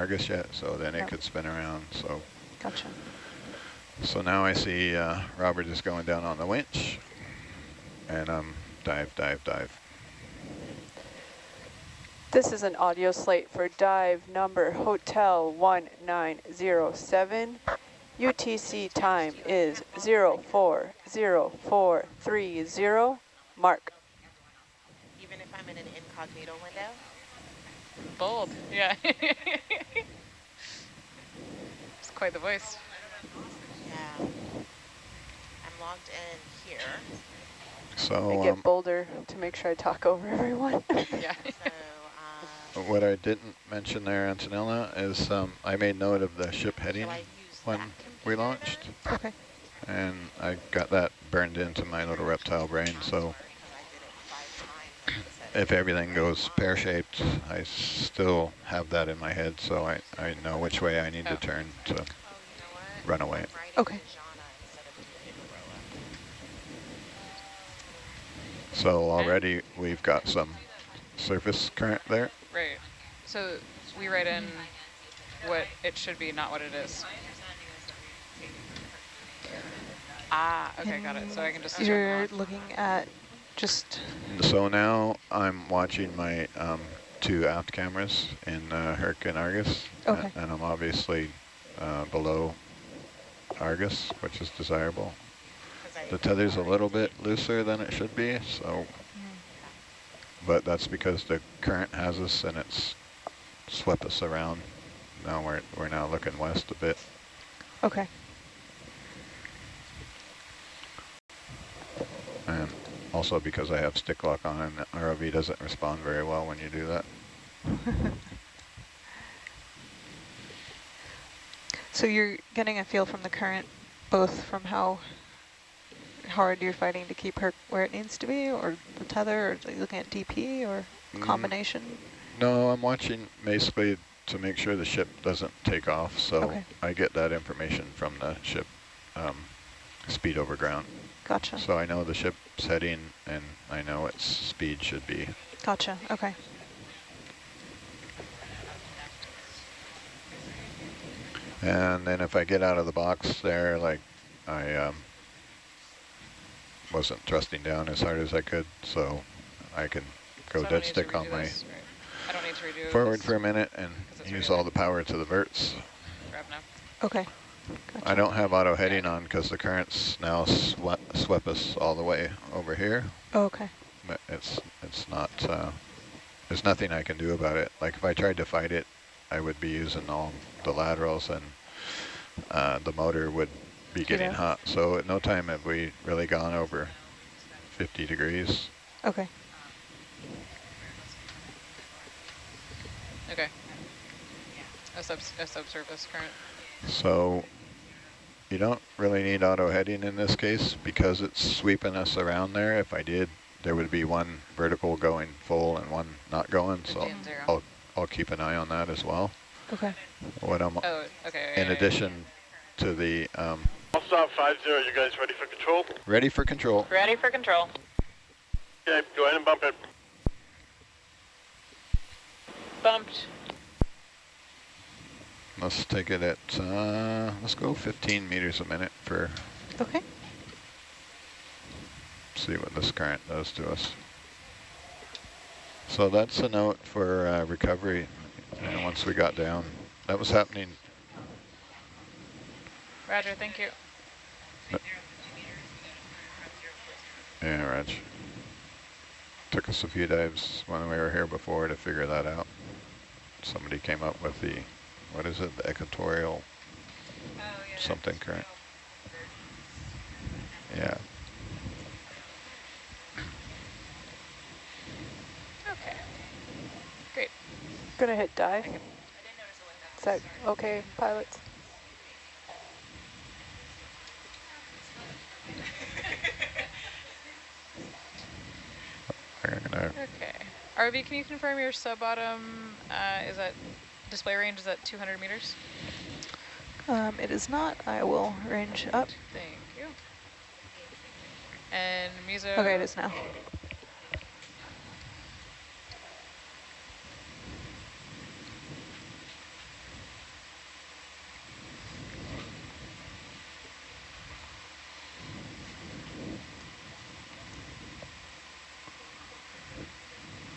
Argus yet, so then it Yep. could spin around. So Gotcha. so now I see uh, Robert is going down on the winch, and um, dive, dive, dive. This is an audio slate for dive number Hotel 1907. UTC time is 040430. Mark. Even if I'm in an incognito window? Bold, yeah. it's quite the voice. Yeah. I'm logged in here. So I get um, bolder to make sure I talk over everyone. Yeah. So, um, what I didn't mention there, Antonella, is um, I made note of the ship heading shall I use when we launched, okay. and I got that burned into my little reptile brain. So Because I did it five times, like I said. If everything goes pear-shaped, I still have that in my head, so I, I know which way I need Oh. to turn to Oh, you know run away. Okay. Jana instead of Figueroa. So already we've got some surface current there. Right. So we write in what it should be, not what it is. Ah, okay, got it. So I can just check You're looking at just, So now I'm watching my um, two aft cameras in uh, Herc and Argus. Okay. and I'm obviously uh, below Argus, which is desirable. The tether's a little bit looser than it should be, so, but that's because the current has us and it's swept us around. Now we're, we're now looking west a bit. okay. And also because I have stick lock on and the ROV doesn't respond very well when you do that. So you're getting a feel from the current, both from how hard you're fighting to keep her where it needs to be, or the tether, or are you looking at DP, or Mm. combination? No, I'm watching basically to make sure the ship doesn't take off, so Okay. I get that information from the ship um, speed over ground. Gotcha, So I know the ship's heading and I know its speed should be. gotcha, okay. And then if I get out of the box there, like I um, wasn't thrusting down as hard as I could, so I can go So dead stick on my this, right. I don't need to redo forward for a minute and use right all the power to the verts. grab now. I don't have auto heading on because the currents now swept, swept us all the way over here. Oh, okay. But it's it's not. Uh, there's nothing I can do about it. Like if I tried to fight it, I would be using all the laterals and uh, the motor would be getting Yeah. hot. So at no time have we really gone over 50 degrees. Okay. Okay. A, sub a subsurface current. So you don't really need auto heading in this case because it's sweeping us around there. If I did, there would be one vertical going full and one not going. So 50 and zero. I'll, I'll keep an eye on that as well. Okay. What I'm, Oh, okay. in yeah, yeah, addition to the, um, I'll stop 5-0. You guys ready for control? ready for control. Ready for control. Okay, go ahead and bump it. Bumped. Let's take it at, uh, let's go 15 meters a minute for, Okay. see what this current does to us. So that's a note for uh, recovery and once we got down. That was happening Roger, thank you. Yeah, Reg. Took us a few dives when we were here before to figure that out. Somebody came up with the, what is it, the equatorial something current. Yeah. Okay. Great. Gonna hit dive. Is that okay, pilots? We're Okay. RV, can you confirm your sub-bottom uh, is that display range is at 200 meters? Um, it is not. I will range up. Thank you. And meso. Okay, it is now.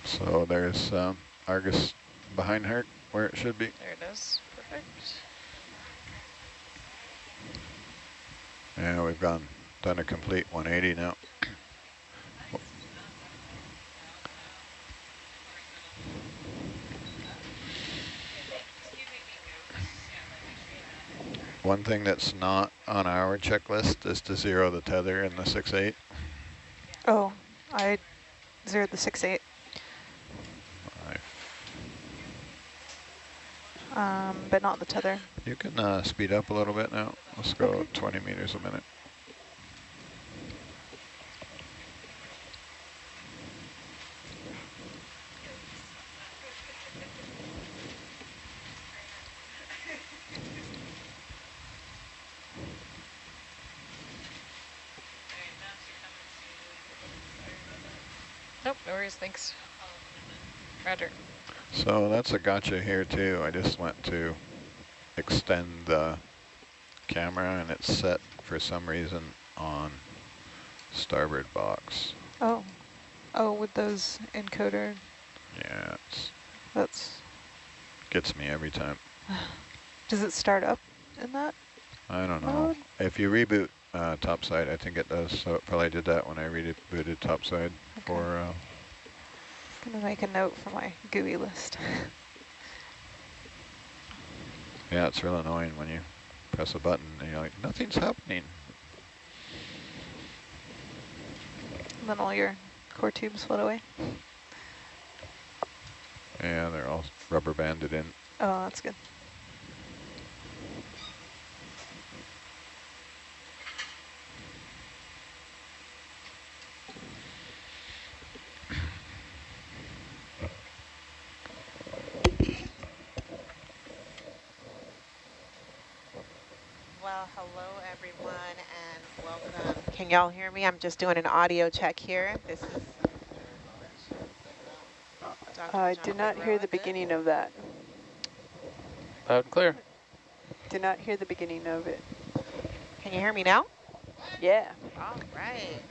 So there's um, Argus behind her where it should be. There it is. Perfect. Yeah, we've gone done a complete 180 now. One thing that's not on our checklist is to zero the tether in the 6.8. Oh, I zeroed the six eight. Um, but not the tether. You can uh, speed up a little bit now. Let's go Okay. 20 meters a minute. Nope, no worries, thanks. Roger. So that's a gotcha here too. I just went to extend the camera and it's set for some reason on starboard box. Oh, oh, with those encoder, Yeah, it's that's, gets me every time. does it start up in that? I don't know. Mode? If you reboot uh, topside, I think it does. So it probably did that when I rebooted topside Okay. for uh, Gonna make a note for my GUI list. Yeah, it's real annoying when you press a button and you're like, nothing's happening. And then all your core tubes float away. Yeah, they're all rubber banded in. Oh, that's good. Well, hello everyone and welcome. Can y'all hear me? I'm just doing an audio check here. This is. Dr. I John did not hear the beginning of that. Loud and clear. Did not hear the beginning of it. Can you hear me now? Yeah. All right.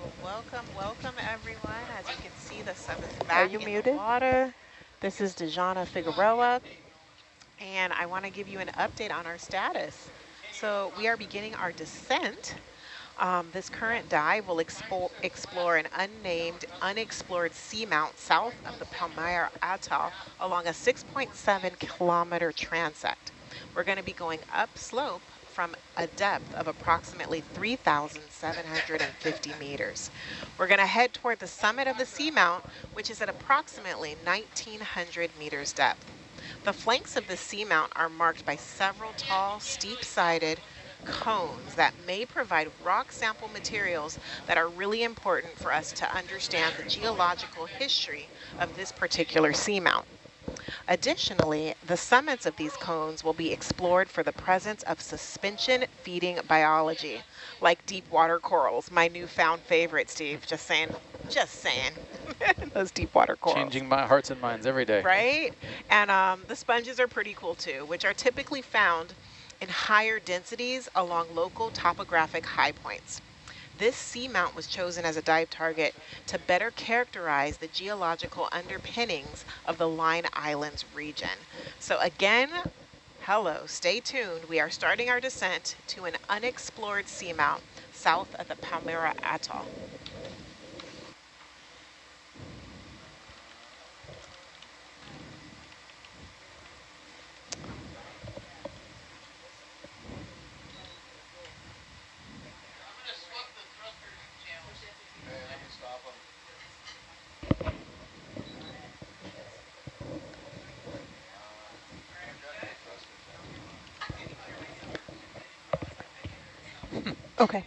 Well, welcome, welcome everyone. As you can see, the sun is back you in muted? the water. This is Dejana Figueroa, and I want to give you an update on our status. So we are beginning our descent. Um, this current dive will expo explore an unnamed, unexplored seamount south of the Palmyra Atoll along a 6.7 kilometer transect. We're going to be going upslope from a depth of approximately 3,750 meters. We're going to head toward the summit of the seamount, which is at approximately 1,900 meters depth. The flanks of the seamount are marked by several tall, steep-sided cones that may provide rock sample materials that are really important for us to understand the geological history of this particular seamount. Additionally, the summits of these cones will be explored for the presence of suspension feeding biology, like deep water corals, my newfound favorite, Steve. Just saying, just saying. Those deep water corals. Changing my hearts and minds every day. Right? And um, the sponges are pretty cool too, which are typically found in higher densities along local topographic high points. This seamount was chosen as a dive target to better characterize the geological underpinnings of the Line Islands region. So again, hello, stay tuned. We are starting our descent to an unexplored seamount south of the Palmyra Atoll. Okay.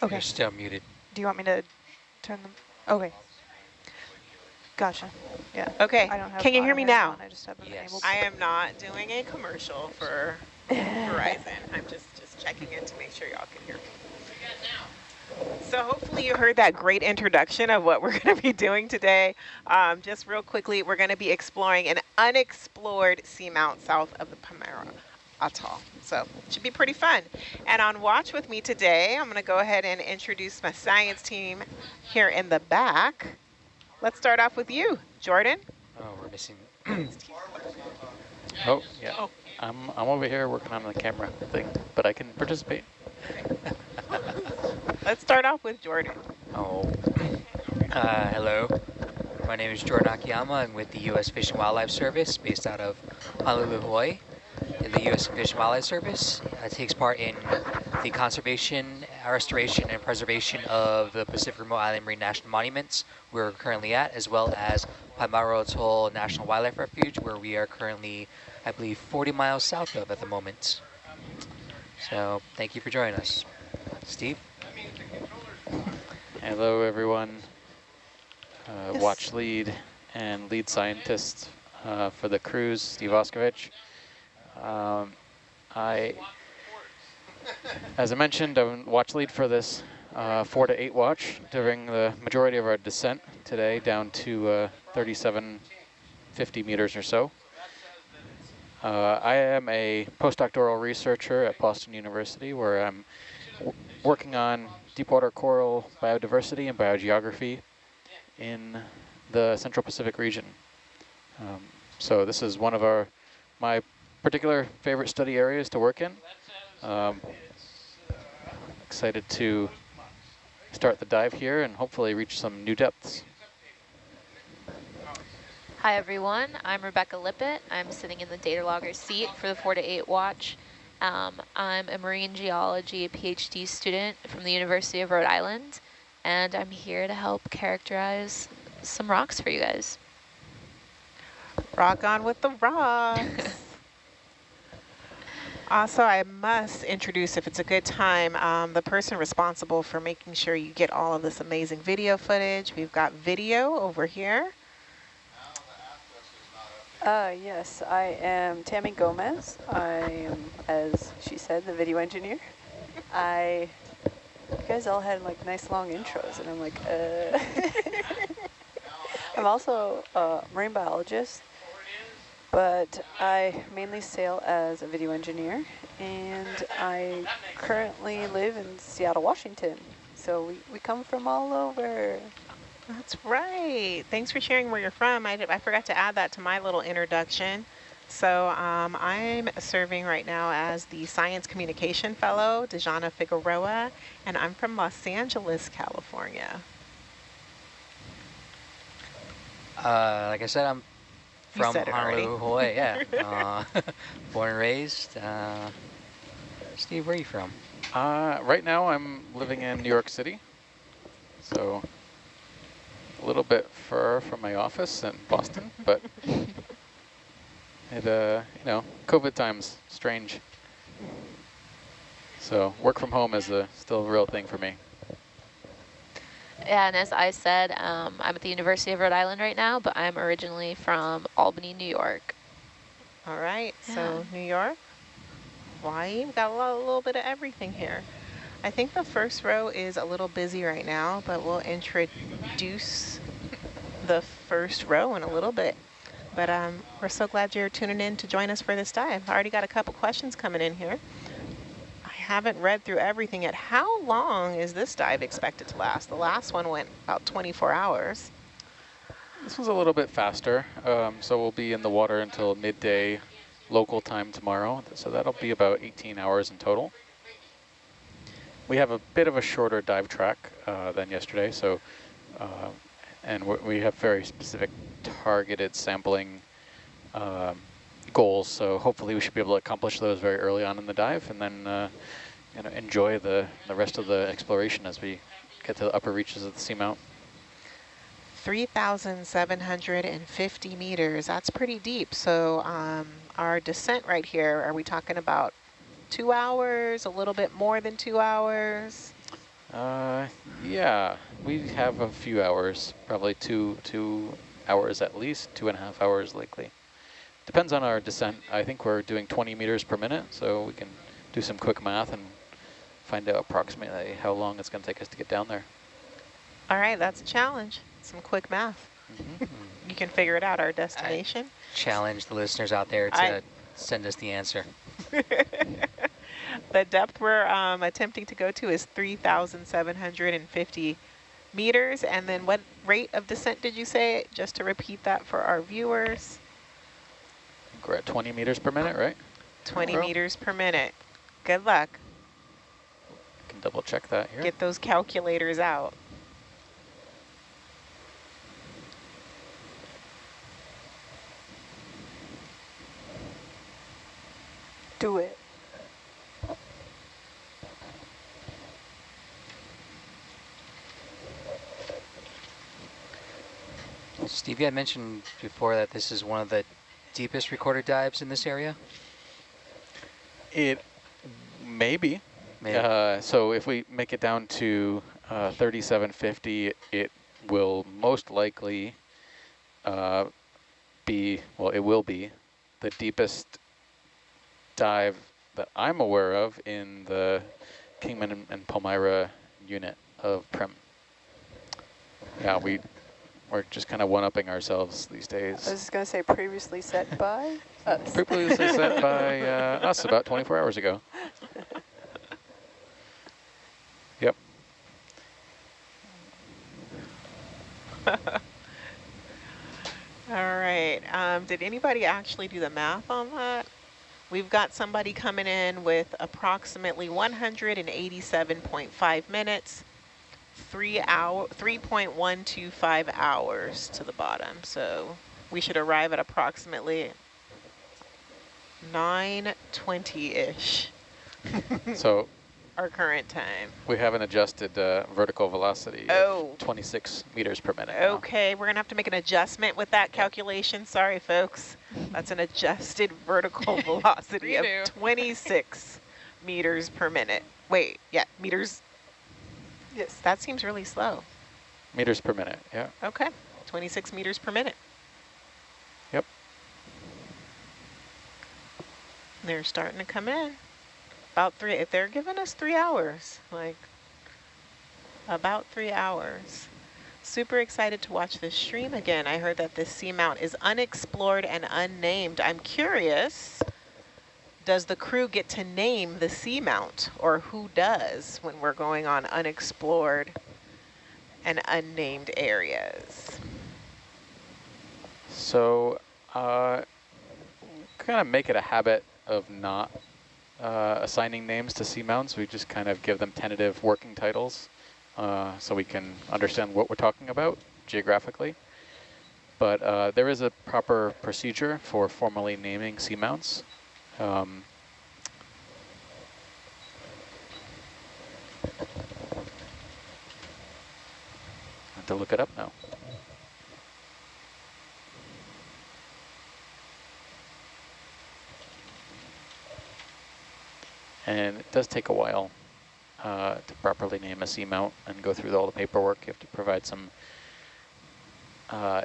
Okay. You're still muted. Do you want me to turn them? Okay. Gotcha. Yeah. Okay, I don't have can you hear me now? I just haven't been Yes. able to. I am not doing a commercial for Verizon. I'm just, just checking in to make sure y'all can hear me. So hopefully you heard that great introduction of what we're going to be doing today. Um, just real quickly, we're going to be exploring an unexplored seamount south of the Palmyra, Atoll. So it should be pretty fun. And on watch with me today, I'm going to go ahead and introduce my science team here in the back. Let's start off with you, Jordan. Oh, we're missing. oh, yeah. Oh. I'm, I'm over here working on the camera thing, but I can participate. Let's start off with Jordan. Oh, uh, hello. My name is Jordan Akiyama. I'm with the U.S. Fish and Wildlife Service based out of Honolulu, Hawaii. The U.S. Fish and Wildlife Service uh, takes part in the conservation, restoration, and preservation of the Pacific Remote Island Marine National Monuments we're currently at, as well as Palmyra Atoll National Wildlife Refuge, where we are currently, I believe, 40 miles south of at the moment. So thank you for joining us. Steve? Hello, everyone. Uh, Yes. Watch lead and lead scientist uh, for the cruise, Steve Auscavitch. Um, I, as I mentioned, I'm watch lead for this uh, four to eight watch during the majority of our descent today down to uh, 3750 meters or so. Uh, I am a postdoctoral researcher at Boston University where I'm working on deepwater coral biodiversity and biogeography in the Central Pacific region. Um, so this is one of our my particular favorite study areas to work in. Um, excited to start the dive here and hopefully reach some new depths. Hi everyone, I'm Rebecca Lippett. I'm sitting in the data logger seat for the 4 to 8 watch. Um, I'm a marine geology PhD student from the University of Rhode Island, and I'm here to help characterize some rocks for you guys. Rock on with the rocks. also, I must introduce, if it's a good time, um, the person responsible for making sure you get all of this amazing video footage. We've got video over here. Uh, yes, I am Tammy Gomez. I am, as she said, the video engineer. I, you guys all had like nice long intros, and I'm like, uh. I'm also a marine biologist, but I mainly sail as a video engineer, and I currently live in Seattle, Washington. So we, we come from all over. That's right. Thanks for sharing where you're from. I, did- I forgot to add that to my little introduction. So um, I'm serving right now as the Science Communication Fellow, Dejana Figueroa, and I'm from Los Angeles, California. Uh, like I said, I'm from said it already. Honolulu, Hawaii. Yeah, uh, born and raised. Uh, Steve, where are you from? Uh, right now I'm living in New York City, so a little bit far from my office in Boston, but it, uh, you know, COVID times, strange. So work from home is a still a real thing for me. Yeah, And as I said, um, I'm at the University of Rhode Island right now, but I'm originally from Albany, New York. All right, so New York, Hawaii, we've got a, lot, a little bit of everything here. I think the first row is a little busy right now, but we'll introduce the first row in a little bit. But um, we're so glad you're tuning in to join us for this dive. I already got a couple questions coming in here. I haven't read through everything yet. How long is this dive expected to last? The last one went about 24 hours. This was a little bit faster, um, so we'll be in the water until midday local time tomorrow. So that'll be about 18 hours in total. We have a bit of a shorter dive track uh, than yesterday, so uh, and we have very specific targeted sampling um, goals. So hopefully we should be able to accomplish those very early on in the dive, and then uh, you know enjoy the the rest of the exploration as we get to the upper reaches of the seamount. 3,750 meters. That's pretty deep. So um, our descent right here, are we talking about two hours, a little bit more than two hours? Uh, yeah, we have a few hours, probably two two hours at least, two and a half hours likely. Depends on our descent. I think we're doing 20 meters per minute, so we can do some quick math and find out approximately how long it's going to take us to get down there. All right, that's a challenge. Some quick math. Mhm. You can figure it out, our destination. Challenge the listeners out there to I- send us the answer. the depth we're um, attempting to go to is 3,750 meters. And then what rate of descent did you say? Just to repeat that for our viewers. We're at 20 meters per minute, right? 20 meters per minute. Good luck. I can double check that here. Get those calculators out. Do it. Stevie, I mentioned before that this is one of the deepest recorded dives in this area? It may be. Maybe. Uh, so if we make it down to uh, 3750, it will most likely uh, be, well, it will be the deepest dive that I'm aware of in the Kingman and, and Palmyra unit of PRIM. Yeah, we, we're just kind of one-upping ourselves these days. I was just going to say previously set by us. Previously set by uh, us about 24 hours ago. Yep. All right. Um, did anybody actually do the math on that? We've got somebody coming in with approximately 187.5 minutes, three hour, 3.125 hours to the bottom. So we should arrive at approximately 920-ish, So our current time. we have an adjusted uh, vertical velocity Oh. of 26 meters per minute. now. Okay, we're gonna have to make an adjustment with that calculation. Sorry, folks. That's an adjusted vertical velocity of 26 meters per minute. Wait, yeah, meters. Yes. That seems really slow. Meters per minute, yeah. Okay, 26 meters per minute. Yep. They're starting to come in. About three, if they're giving us three hours, like about three hours. Super excited to watch this stream again. I heard that this seamount is unexplored and unnamed. I'm curious, does the crew get to name the seamount or who does when we're going on unexplored and unnamed areas? So uh, kind of make it a habit of not uh, assigning names to seamounts. We just kind of give them tentative working titles uh, so we can understand what we're talking about geographically. But uh, there is a proper procedure for formally naming seamounts. Um, I have to look it up now. And it does take a while uh, to properly name a seamount and go through all the paperwork. You have to provide some uh,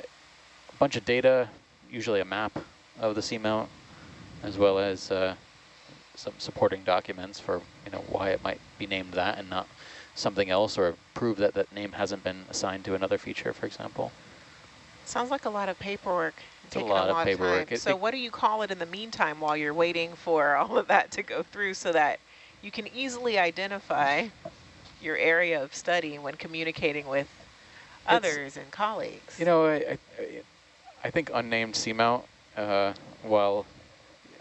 a bunch of data, usually a map of the seamount, as well as uh, some supporting documents for you know why it might be named that and not something else, or prove that that name hasn't been assigned to another feature, for example. Sounds like a lot of paperwork. It's a taking lot of paperwork. Time. So what do you call it in the meantime while you're waiting for all of that to go through so that you can easily identify your area of study when communicating with others and colleagues? You know, I, I, I think unnamed seamount, uh, while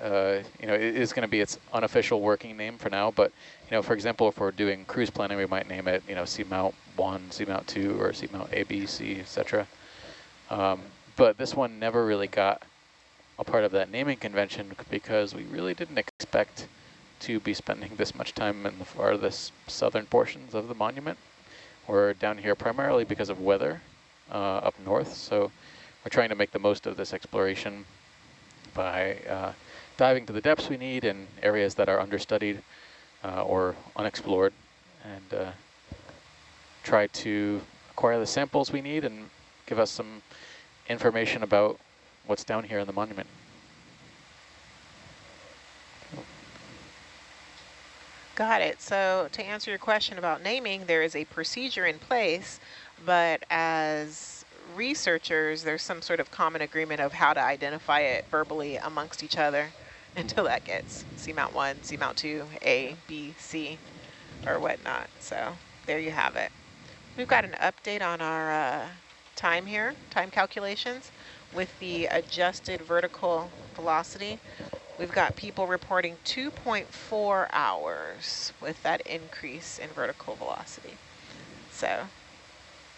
uh, you know, it is going to be its unofficial working name for now. But you know, for example, if we're doing cruise planning, we might name it, you know, seamount one, seamount two, or seamount A, B, C, etc. Um, but this one never really got a part of that naming convention because we really didn't expect to be spending this much time in the farthest southern portions of the monument. We're down here primarily because of weather uh, up north, so we're trying to make the most of this exploration by uh, diving to the depths we need in areas that are understudied uh, or unexplored, and uh, try to acquire the samples we need and give us some information about what's down here in the monument. Got it. So to answer your question about naming, there is a procedure in place, but as researchers, there's some sort of common agreement of how to identify it verbally amongst each other. until that gets seamount one, seamount two, A, B, C, or whatnot. So there you have it. We've got an update on our uh, time here, time calculations with the adjusted vertical velocity. We've got people reporting 2.4 hours with that increase in vertical velocity. So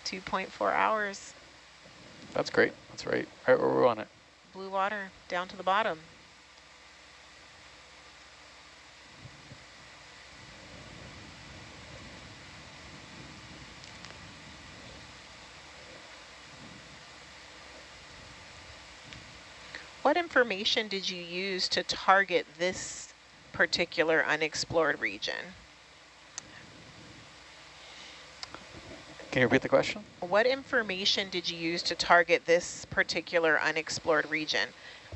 2.4 hours. That's great. That's right. Right where we want it. Blue water down to the bottom. What information did you use to target this particular unexplored region? Can you repeat the question? What information did you use to target this particular unexplored region?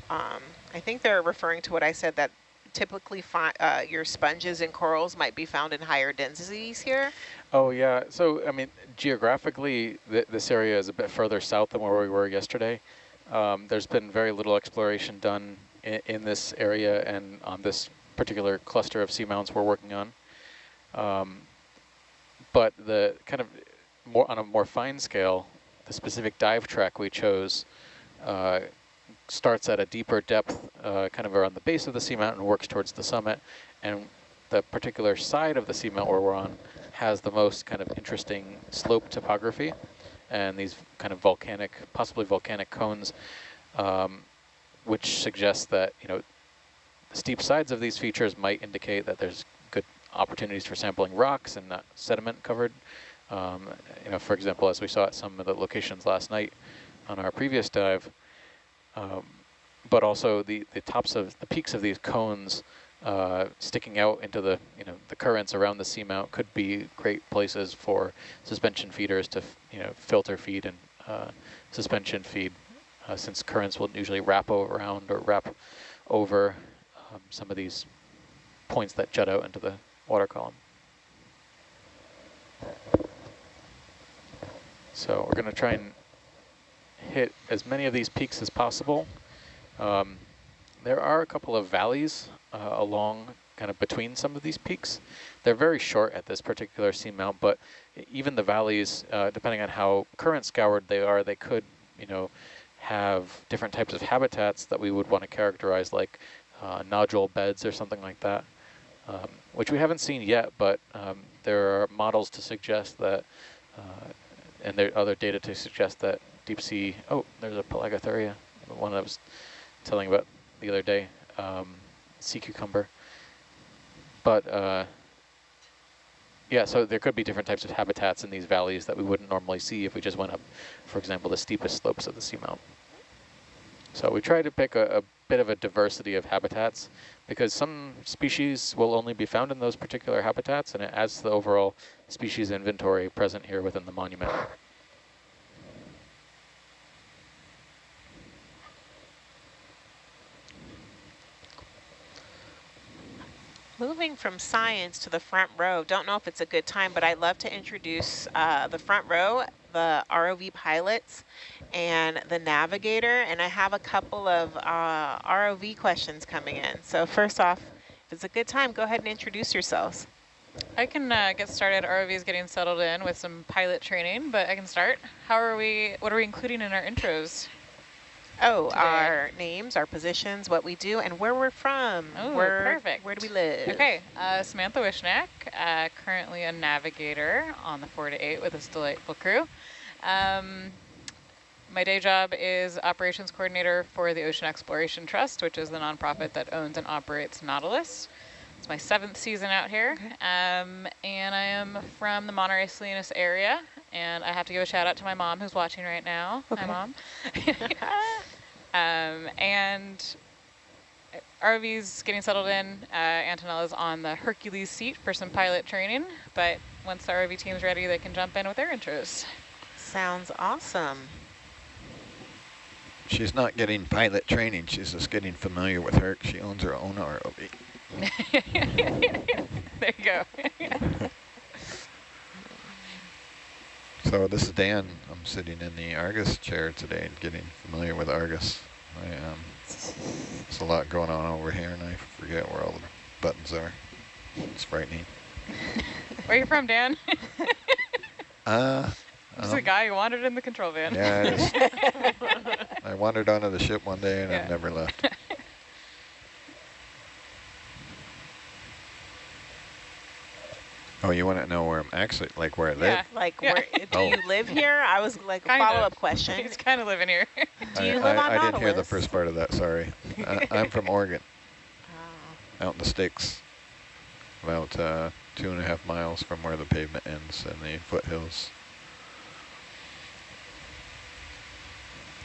Um, I think they're referring to what I said that typically uh, your sponges and corals might be found in higher densities here. Oh yeah, so I mean geographically th this area is a bit further south than where we were yesterday. Um, there's been very little exploration done in, in, this area and on this particular cluster of seamounts we're working on. Um, but the kind of more on a more fine scale, the specific dive track we chose uh, starts at a deeper depth, uh, kind of around the base of the seamount and works towards the summit. And the particular side of the seamount where we're on has the most kind of interesting slope topography and these kind of volcanic, possibly volcanic cones, um, which suggests that, you know, the steep sides of these features might indicate that there's good opportunities for sampling rocks and not sediment covered. Um, you know, for example, as we saw at some of the locations last night on our previous dive, um, but also the, the tops of the peaks of these cones uh, sticking out into the you know the currents around the seamount could be great places for suspension feeders to you know filter feed and uh, suspension feed, uh, since currents will usually wrap around or wrap over um, some of these points that jut out into the water column. So we're going to try and hit as many of these peaks as possible. Um, there are a couple of valleys uh, along kind of between some of these peaks. They're very short at this particular seamount, but even the valleys, uh, depending on how current scoured they are, they could, you know, have different types of habitats that we would want to characterize like uh, nodule beds or something like that, um, which we haven't seen yet, but um, there are models to suggest that, uh, and there are other data to suggest that deep sea, oh, there's a Pelagothuria, the one I was telling about the other day. Um, sea cucumber. But uh, yeah, so there could be different types of habitats in these valleys that we wouldn't normally see if we just went up, for example, the steepest slopes of the seamount. So we try to pick a, a bit of a diversity of habitats because some species will only be found in those particular habitats and it adds to the overall species inventory present here within the monument. Moving from science to the front row, don't know if it's a good time, but I'd love to introduce uh, the front row, the ROV pilots and the navigator, and I have a couple of uh, ROV questions coming in. So first off, if it's a good time, go ahead and introduce yourselves. I can uh, get started. ROV is getting settled in with some pilot training, but I can start. How are we, what are we including in our intros? Oh, today. our names, our positions, what we do, and where we're from. Oh, perfect. Where do we live? Okay, uh, Samantha Wishnak, uh, currently a navigator on the 4 to 8 with this delightful crew. Um, my day job is operations coordinator for the Ocean Exploration Trust, which is the nonprofit that owns and operates Nautilus. It's my seventh season out here, um, and I am from the Monterey Salinas area, and I have to give a shout out to my mom who's watching right now. Okay. Hi, Mom. um, and ROV's getting settled in. Uh, Antonella's on the Hercules seat for some pilot training, but once the ROV team's ready, they can jump in with their intros. Sounds awesome. She's not getting pilot training. She's just getting familiar with her. She owns her own ROV. there you go. So this is Dan. I'm sitting in the Argus chair today and getting familiar with Argus. I, um, there's a lot going on over here, and I forget where all the buttons are. It's frightening. Where are you from, Dan? Uh, Just a um, guy who wandered in the control van. Yeah, I, just, I wandered onto the ship one day and Yeah. I've never left. Oh, you want to know where I'm actually, like where I live? Yeah. Like, Yeah. where do Oh. you live here? I was like Kind of. follow-up question. He's kind of living here. Do you I, live I, on I didn't hear the first part of that, sorry. I, I'm from Oregon, Oh. out in the sticks. About uh, two and a half miles from where the pavement ends and the foothills.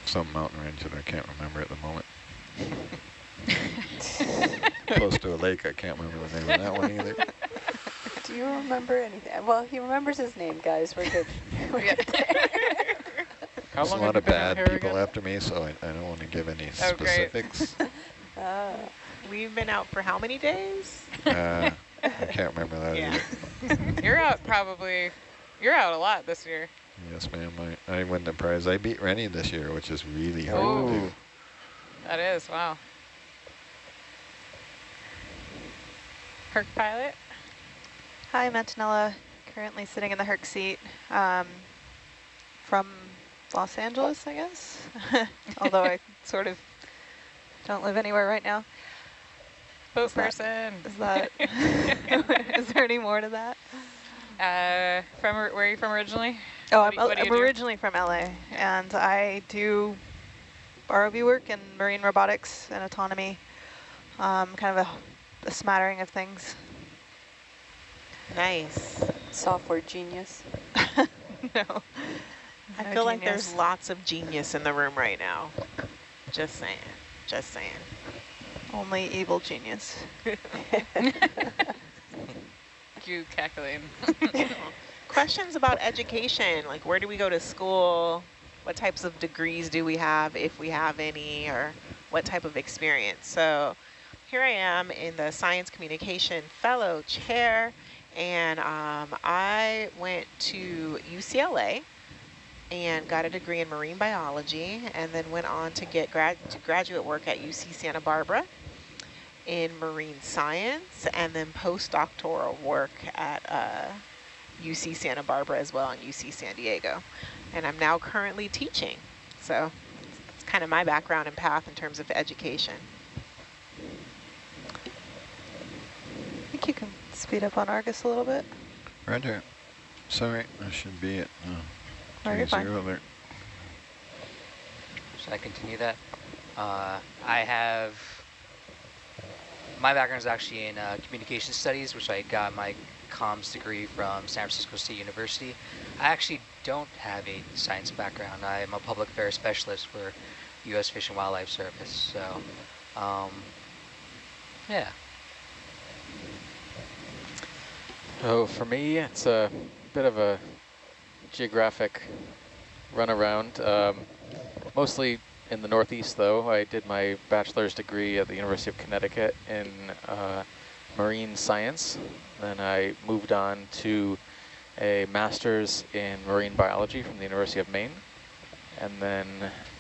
Some mountain range that I can't remember at the moment. Close to a lake, I can't remember the name of that one either. Do you remember anything? Well, he remembers his name, guys. We're good. We're Yeah. good. How There's a lot of bad people again? after me, so I, I don't want to give any Oh, great. specifics. Ah, We've been out for how many days? uh, I can't remember that Yeah. either. You're out probably, you're out a lot this year. Yes, ma'am. I, I win the prize. I beat Rennie this year, which is really hard to do. That is, wow. Herc pilot? Hi, Mantonella. Currently sitting in the Herc seat um, from Los Angeles, I guess. Although I sort of don't live anywhere right now. Boat Is person. Is that? is there any more to that? Uh, from where are you from originally? Oh, What I'm, you- I'm originally from LA, and I do ROV work in marine robotics and autonomy, um, kind of a, a smattering of things. Nice. software genius. no. I No feel like there's lots of genius in the room right now. Just saying. Just saying. only evil genius. You calculating. Questions about education, like where do we go to school? What types of degrees do we have, if we have any, or what type of experience? So here I am in the Science Communication Fellow Chair, and um, I went to UCLA and got a degree in marine biology, and then went on to get grad to graduate work at UC Santa Barbara in marine science, and then postdoctoral work at uh, UC Santa Barbara as well and UC San Diego. And I'm now currently teaching. So it's kind of my background and path in terms of education. I think you speed up on Argus a little bit. Right Roger. Sorry, I should be at uh, Oh, you're fine. 30. Should I continue that? Uh, I have, my background is actually in uh, communication studies, which I got my comms degree from San Francisco State University. I actually don't have a science background. I'm a public affairs specialist for U.S. Fish and Wildlife Service. So, um, yeah. Oh, for me, it's a bit of a geographic run around. Um, mostly in the Northeast, though. I did my bachelor's degree at the University of Connecticut in uh, marine science. Then I moved on to a master's in marine biology from the University of Maine. And then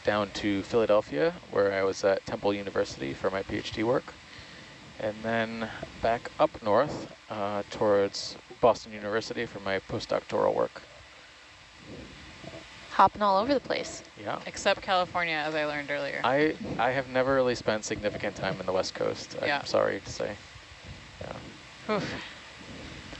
down to Philadelphia, where I was at Temple University for my PhD work and then back up north uh, towards Boston University for my postdoctoral work. Hopping all over the place. Yeah. Except California, as I learned earlier. I, I have never really spent significant time in the West Coast, I'm Yeah. sorry to say. Yeah, Oof.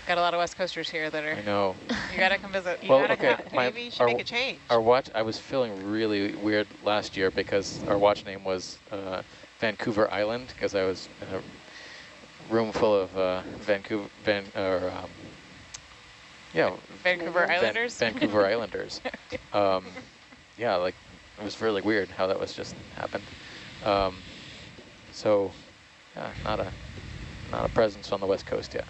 Got a lot of West Coasters here that are. I are, know. you gotta come visit. You Well, gotta okay, come- my- maybe you should our- make a change. Our watch, I was feeling really weird last year because our watch name was uh, Vancouver Island because I was in a room full of uh, Vancouver, Van, or um, yeah, Vancouver Van- Islanders? Vancouver Islanders. Um, yeah, like it was really weird how that was just happened. Um, so, yeah, not a not a presence on the West Coast yet.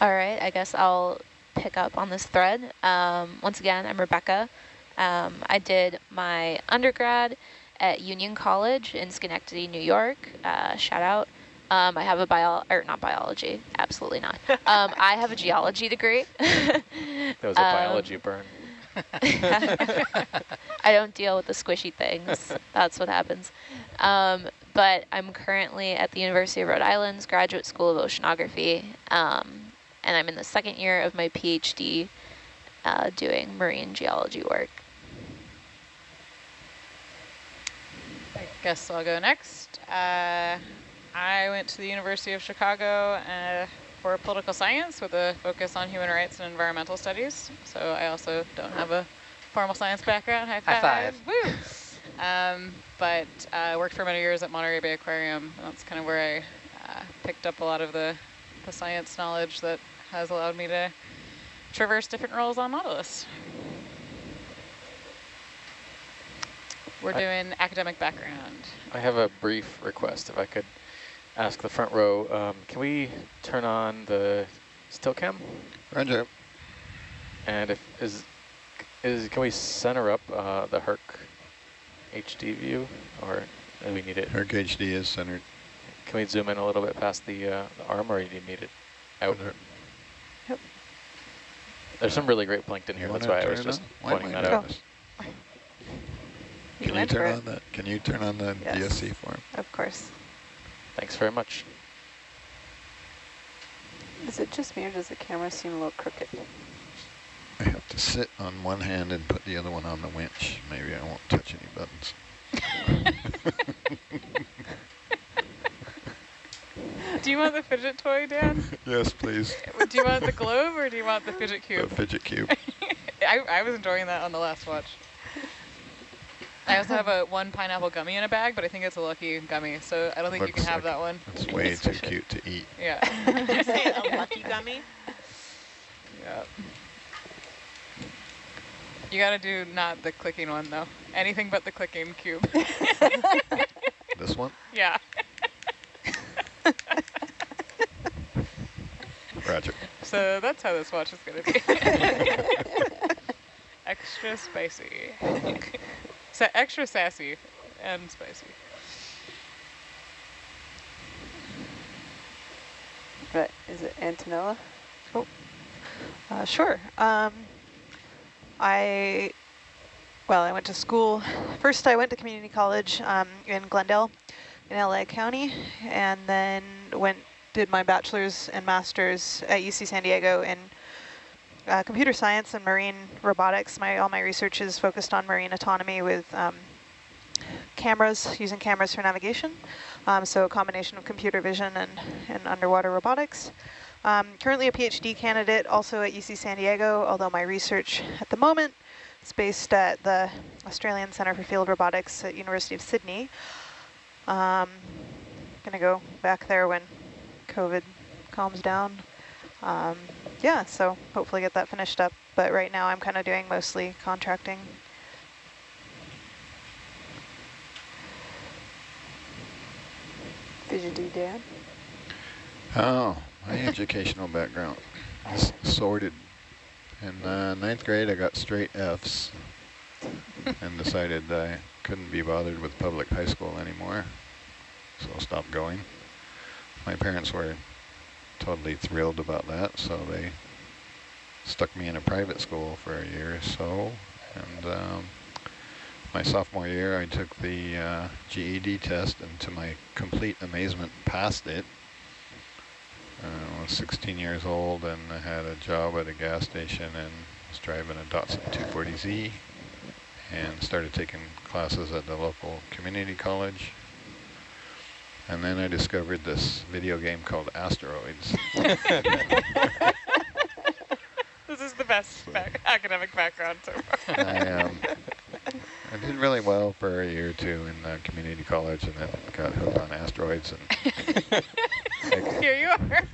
All right, I guess I'll pick up on this thread. Um, once again, I'm Rebecca. Um, I did my undergrad at Union College in Schenectady, New York. Uh, shout out. Um, I have a bio, or not biology, absolutely not. Um, I have a geology degree. that was a Um, biology burn. I don't deal with the squishy things. That's what happens. Um, but I'm currently at the University of Rhode Island's Graduate School of Oceanography, um, and I'm in the second year of my PhD uh, doing marine geology work. I guess I'll go next. Uh, I went to the University of Chicago uh, for political science with a focus on human rights and environmental studies. So I also don't have a formal science background. High five. High five. Woo! Um, but uh, worked for many years at Monterey Bay Aquarium. And that's kind of where I uh, picked up a lot of the, the science knowledge that has allowed me to traverse different roles on Nautilus. We're I- doing academic background. I have a brief request, if I could ask the front row. Um, can we turn on the still cam? Roger. And if is is can we center up uh, the Herc HD view, or do we need it? Herc HD is centered. Can we zoom in a little bit past the, uh, the arm, or do you need it out? Yep. There's some really great plankton here. That's why I was just pointing that I out. Doing Can you turn on that? Can you turn on the Yes. DSC form? Of course. Thanks very much. Is it just me or does the camera seem a little crooked? I have to sit on one hand and put the other one on the winch. Maybe I won't touch any buttons. Do you want the fidget toy, Dan? yes, please. do you want the globe or do you want the fidget cube? The fidget cube. I, I was enjoying that on the last watch. I also have a one pineapple gummy in a bag, but I think it's a lucky gummy, so I don't think you can Looks have like that one. It's way too cute to eat. Yeah. Say a lucky gummy. yeah. You gotta do not the clicking one though. Anything but the clicking cube. This one? yeah. Roger. So that's how this watch is gonna be. extra spicy. So extra sassy and spicy. Right, is it Antonella? Uh, sure. Um, I, well, I went to school. First, I went to community college um, in Glendale in LA County, and then went did my bachelor's and master's at UC San Diego in uh, computer science and marine robotics. My all my research is focused on marine autonomy with um, cameras, using cameras for navigation. Um, so a combination of computer vision and, and underwater robotics. Um, currently a PhD candidate also at UC San Diego, although my research at the moment is based at the Australian Centre for Field Robotics at University of Sydney. Um, gonna go back there when COVID calms down. Um, yeah, so hopefully get that finished up. But right now I'm kind of doing mostly contracting. Fidgety Dan? Oh, my educational background is sorted. In uh, ninth grade, I got straight Fs and decided I couldn't be bothered with public high school anymore, so I stopped going. My parents were totally thrilled about that, so they stuck me in a private school for a year or so. And um, my sophomore year, I took the uh, GED test, and to my complete amazement, passed it. Uh, I was 16 years old, and I had a job at a gas station, and was driving a Datsun 240Z, and started taking classes at the local community college. And then I discovered this video game called Asteroids. This is the best back academic background so far. I, um, I did really well for a year or two in uh, community college, and then got hooked on asteroids, and I, could- Here you are.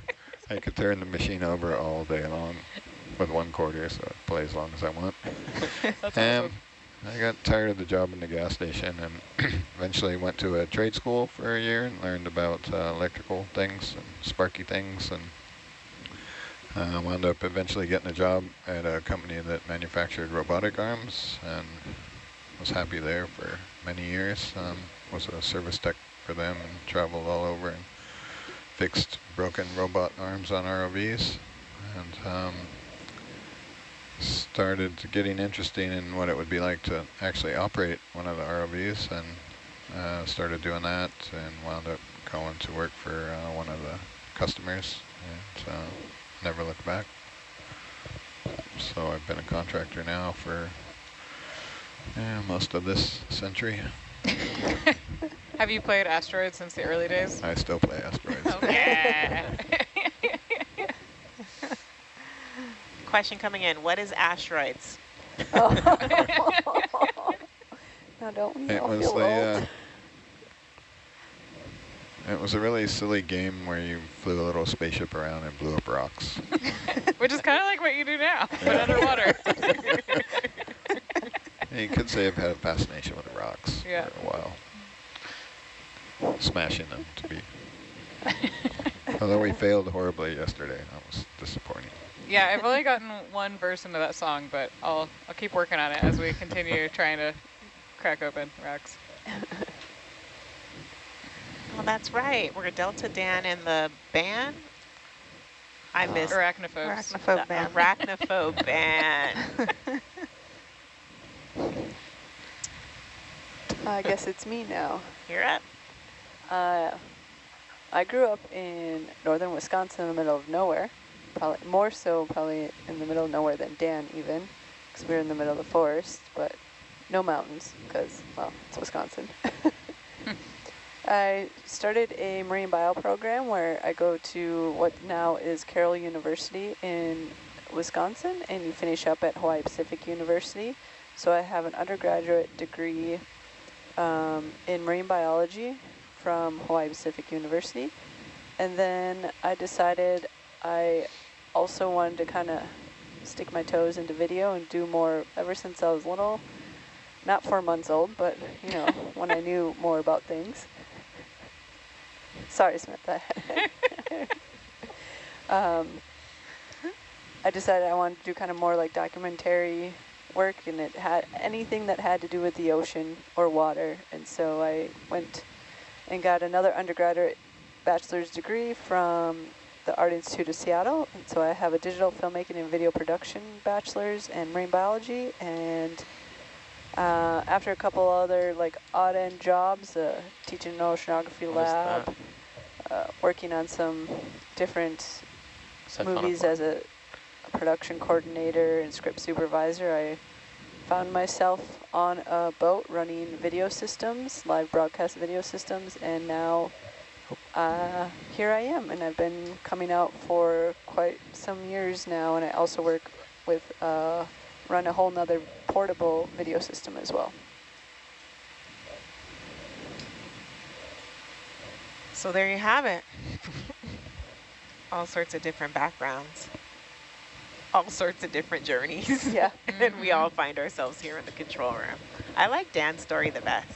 I could turn the machine over all day long with one quarter, so I play as long as I want. That's Um, awesome. I got tired of the job in the gas station and eventually went to a trade school for a year and learned about uh, electrical things and sparky things and uh, wound up eventually getting a job at a company that manufactured robotic arms and was happy there for many years. Um, was a service tech for them and traveled all over and fixed broken robot arms on ROVs. And um, started getting interesting in what it would be like to actually operate one of the ROVs and uh, started doing that and wound up going to work for uh, one of the customers and uh, never looked back. So I've been a contractor now for most of this century. Have you played Asteroids since the early days? I still play asteroids. Oh, yeah. Question coming in, what is asteroids? Oh. now don't we It all was the, old? uh, it was a really silly game where you flew a little spaceship around and blew up rocks. Which is kind of like what you do now, but underwater. And you could say I've had a fascination with rocks Yeah. for a while. Smashing them to be. Although we failed horribly yesterday, that was disappointing. Yeah, I've only gotten one verse into that song, but I'll I'll keep working on it as we continue trying to crack open rocks. Well, that's right. We're Delta Dan and the band. I Uh, missed Arachnophobes. Arachnophobe the man. arachnophobe band. I guess it's me now. You're up. Uh, I grew up in northern Wisconsin in the middle of nowhere. Probably more so probably in the middle of nowhere than Dan even, because we're in the middle of the forest, but no mountains because, well, it's Wisconsin. I started a marine bio program where I go to what now is Carroll University in Wisconsin, and you finish up at Hawaii Pacific University. So I have an undergraduate degree um, in marine biology from Hawaii Pacific University. And then I decided I also wanted to kind of stick my toes into video and do more ever since I was little. Not four months old, but, you know, when I knew more about things. Sorry, Samantha. um, I decided I wanted to do kind of more like documentary work and it had anything that had to do with the ocean or water. And so I went and got another undergraduate bachelor's degree from the Art Institute of Seattle. And so I have a digital filmmaking and video production bachelor's and marine biology. And uh, after a couple other like odd end jobs, uh, teaching an oceanography lab, uh, working on some different movies as a, a production coordinator and script supervisor. I found myself on a boat running video systems, live broadcast video systems, and now uh, here I am. And I've been coming out for quite some years now, and I also work with, uh, run a whole nother portable video system as well. So there you have it. All sorts of different backgrounds. All sorts of different journeys. Yeah. and we all find ourselves here in the control room. I like Dan's story the best.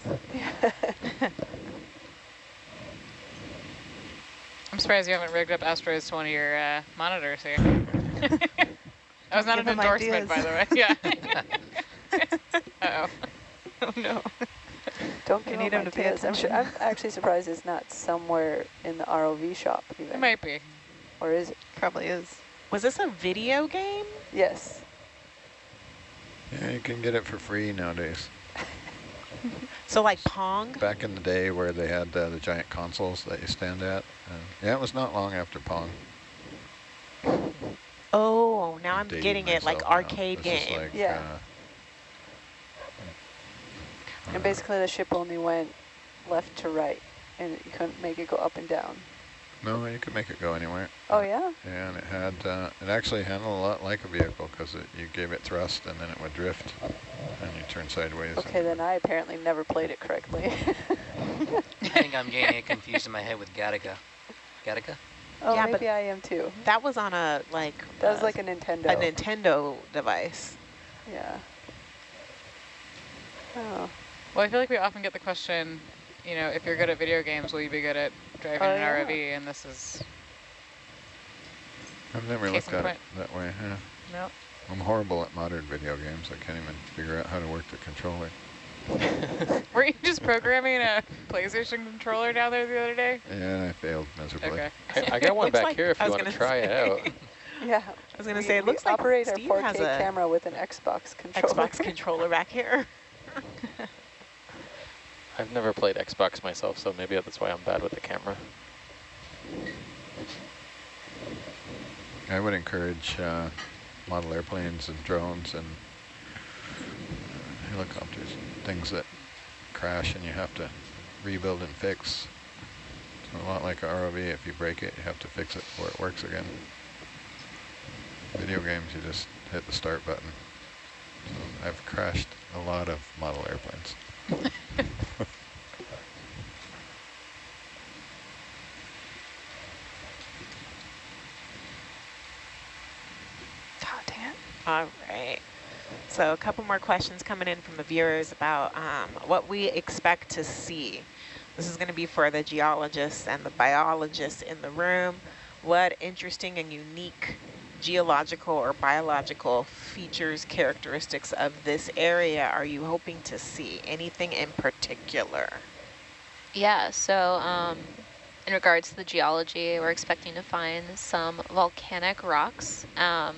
I'm surprised you haven't rigged up asteroids to one of your uh, monitors here. that was not Give an them endorsement, by the way. Yeah. Uh oh. oh no. Don't You need him to pay ideas. I'm sure. I'm actually surprised it's not somewhere in the ROV shop It might be. Or is it? Probably is. Was this a video game? Yes. Yeah, you can get it for free nowadays. So like Pong? Back in the day where they had uh, the giant consoles that you stand at. Uh, yeah, it was not long after Pong. Oh, now I'm Dating getting it like myself now. arcade game. like, Yeah. uh, And basically the ship only went left to right and you couldn't make it go up and down. No, you could make it go anywhere. Oh yeah? Yeah, and it had, uh, it actually handled a lot like a vehicle because you gave it thrust and then it would drift and you turn sideways. Okay, then I apparently never played it correctly. I think I'm getting it confused in my head with Galaga. Galaga? oh, Yeah, but- maybe I am too. That was on a like That was uh, like a Nintendo. a Nintendo device. Yeah. Oh. Well, I feel like we often get the question, you know, if you're good at video games, will you be good at driving Oh, an yeah. ROV? And this is, I've never Case looked in at it that way. Yeah. no. I'm horrible at modern video games. I can't even figure out how to work the controller. Were you just programming a PlayStation controller down there the other day? Yeah, I failed miserably. Okay. I, I got one back like- here if you want to gonna try it out. Yeah. I was going to say, it we looks like operate Steve our 4K has a camera with an Xbox controller. Xbox controller back here. I've never played Xbox myself, so maybe that's why I'm bad with the camera. I would encourage uh, model airplanes and drones and uh, helicopters, things that crash and you have to rebuild and fix. It's a lot like a ROV. If you break it, you have to fix it before it works again. Video games, you just hit the start button. So I've crashed a lot of model airplanes. Oh, dang it. All right. So a couple more questions coming in from the viewers about um, what we expect to see. This is going to be for the geologists and the biologists in the room. What interesting and unique geological or biological features, characteristics of this area are you hoping to see? Anything in particular? Yeah, so um, in regards to the geology, we're expecting to find some volcanic rocks, um,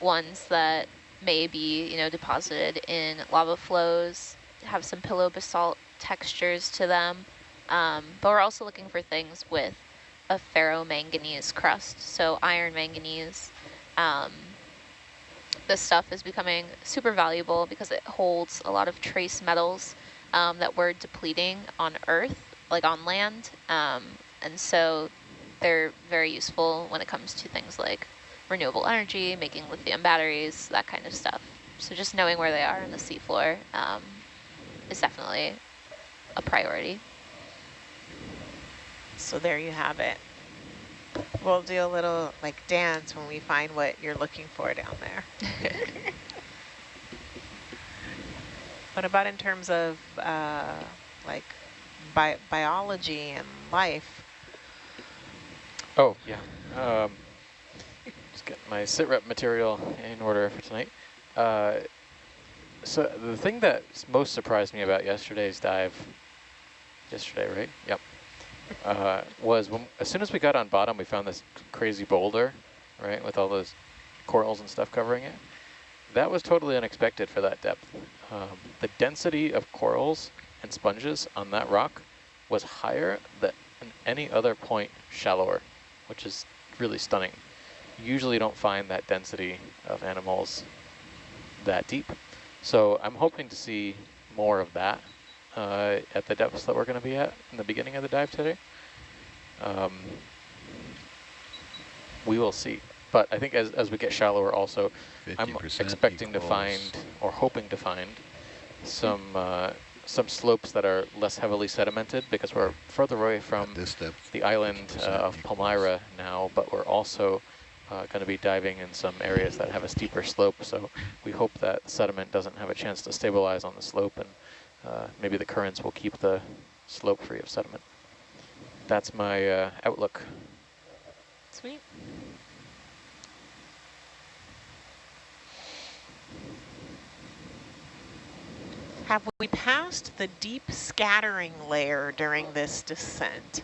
ones that may be, you know, deposited in lava flows, have some pillow basalt textures to them. Um, but we're also looking for things with a ferromanganese crust, so iron manganese. Um, this stuff is becoming super valuable because it holds a lot of trace metals um, that we're depleting on Earth, like on land. Um, and so they're very useful when it comes to things like renewable energy, making lithium batteries, that kind of stuff. So just knowing where they are on the seafloor um, is definitely a priority. So there you have it. We'll do a little like dance when we find what you're looking for down there. what about in terms of uh, like bi biology and life? Oh, yeah. Um, get my sit rep material in order for tonight. Uh, so the thing that most surprised me about yesterday's dive, yesterday, right? Yep. Uh, was when, as soon as we got on bottom, we found this crazy boulder, right, with all those corals and stuff covering it. That was totally unexpected for that depth. Um, the density of corals and sponges on that rock was higher than any other point shallower, which is really stunning. Usually don't find that density of animals that deep. So I'm hoping to see more of that uh, at the depths that we're going to be at in the beginning of the dive today. Um, we will see. But I think as, as we get shallower also, I'm 50% expecting to find, or hoping to find, some uh, some slopes that are less heavily sedimented because we're further away from this depth, the island uh, 50% of Palmyra now, but we're also uh, going to be diving in some areas that have a steeper slope. So we hope that sediment doesn't have a chance to stabilize on the slope and uh, maybe the currents will keep the slope free of sediment. That's my uh, outlook. Sweet. Have we passed the deep scattering layer during this descent?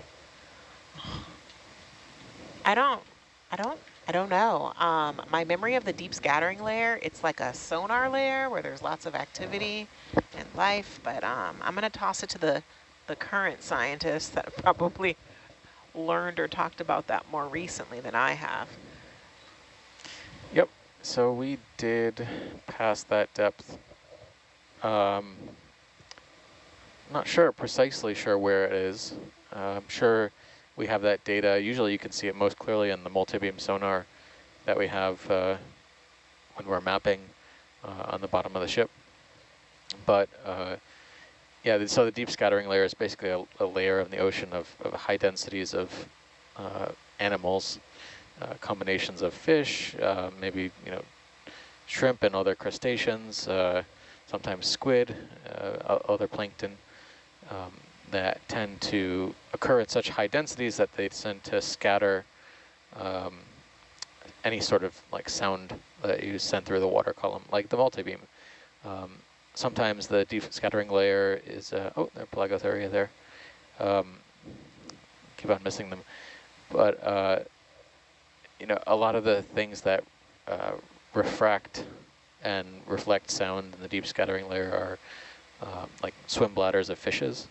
I don't, I don't, I don't know. Um, my memory of the deep scattering layer, it's like a sonar layer where there's lots of activity and life, but um, I'm gonna toss it to the, the current scientists that probably learned or talked about that more recently than I have. Yep. So we did pass that depth. Um, not sure, precisely sure where it is. Uh, I'm sure we have that data. Usually you can see it most clearly in the multi-beam sonar that we have uh, when we're mapping uh, on the bottom of the ship. But uh, yeah, so the deep scattering layer is basically a, a layer of the ocean of, of high densities of uh, animals, uh, combinations of fish, uh, maybe you know shrimp and other crustaceans, sometimes squid, other plankton um, that tend to occur at such high densities that they tend to scatter um, any sort of like sound that you send through the water column, like the multi-beam. Um, sometimes the deep scattering layer is, uh, oh, there, Pelagothuria there. Um, keep on missing them. But uh, you know, a lot of the things that uh, refract and reflect sound in the deep scattering layer are um, like swim bladders of fishes.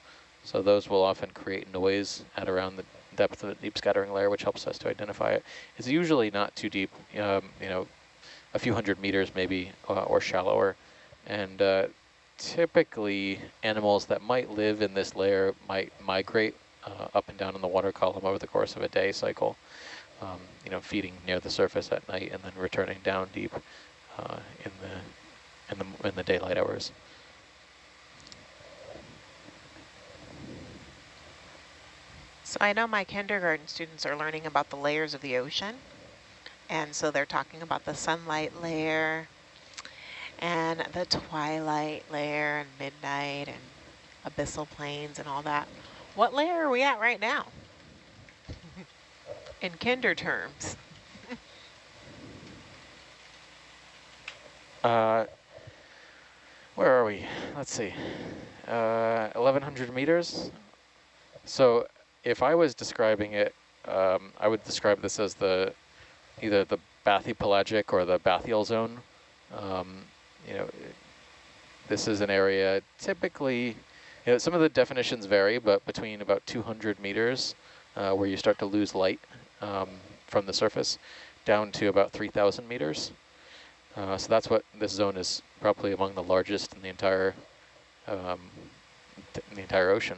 So those will often create noise at around the depth of the deep scattering layer, which helps us to identify it. It's usually not too deep, um, you know, a few hundred meters maybe uh, or shallower. And uh, typically animals that might live in this layer might migrate uh, up and down in the water column over the course of a day cycle, um, you know, feeding near the surface at night and then returning down deep uh, in the in the in the daylight hours. So I know my kindergarten students are learning about the layers of the ocean. And so they're talking about the sunlight layer and the twilight layer and midnight and abyssal plains and all that. What layer are we at right now? In kinder terms. Uh, where are we? Let's see. Uh, 1100 meters. So if I was describing it, um, I would describe this as the either the bathypelagic or the bathyal zone. Um, you know, this is an area typically, you know, some of the definitions vary, but between about 200 meters, uh, where you start to lose light um, from the surface, down to about 3,000 meters. Uh, so that's what this zone is probably among the largest in the entire um, in the entire ocean.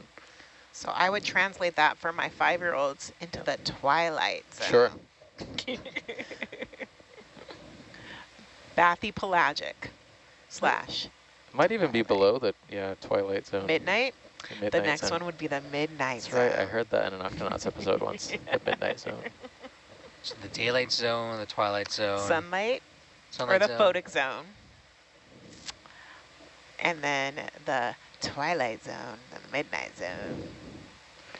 So I would translate that for my five-year-olds into the twilight zone. Sure. Bathypelagic slash Might even be below the yeah twilight zone. midnight. the, The next zone. one would be the midnight That's zone. right. I heard that in an Octonauts episode once. The midnight zone. So the daylight zone, the twilight zone, Sunlight sunlight or the zone. photic zone. And then the twilight zone, and the midnight zone.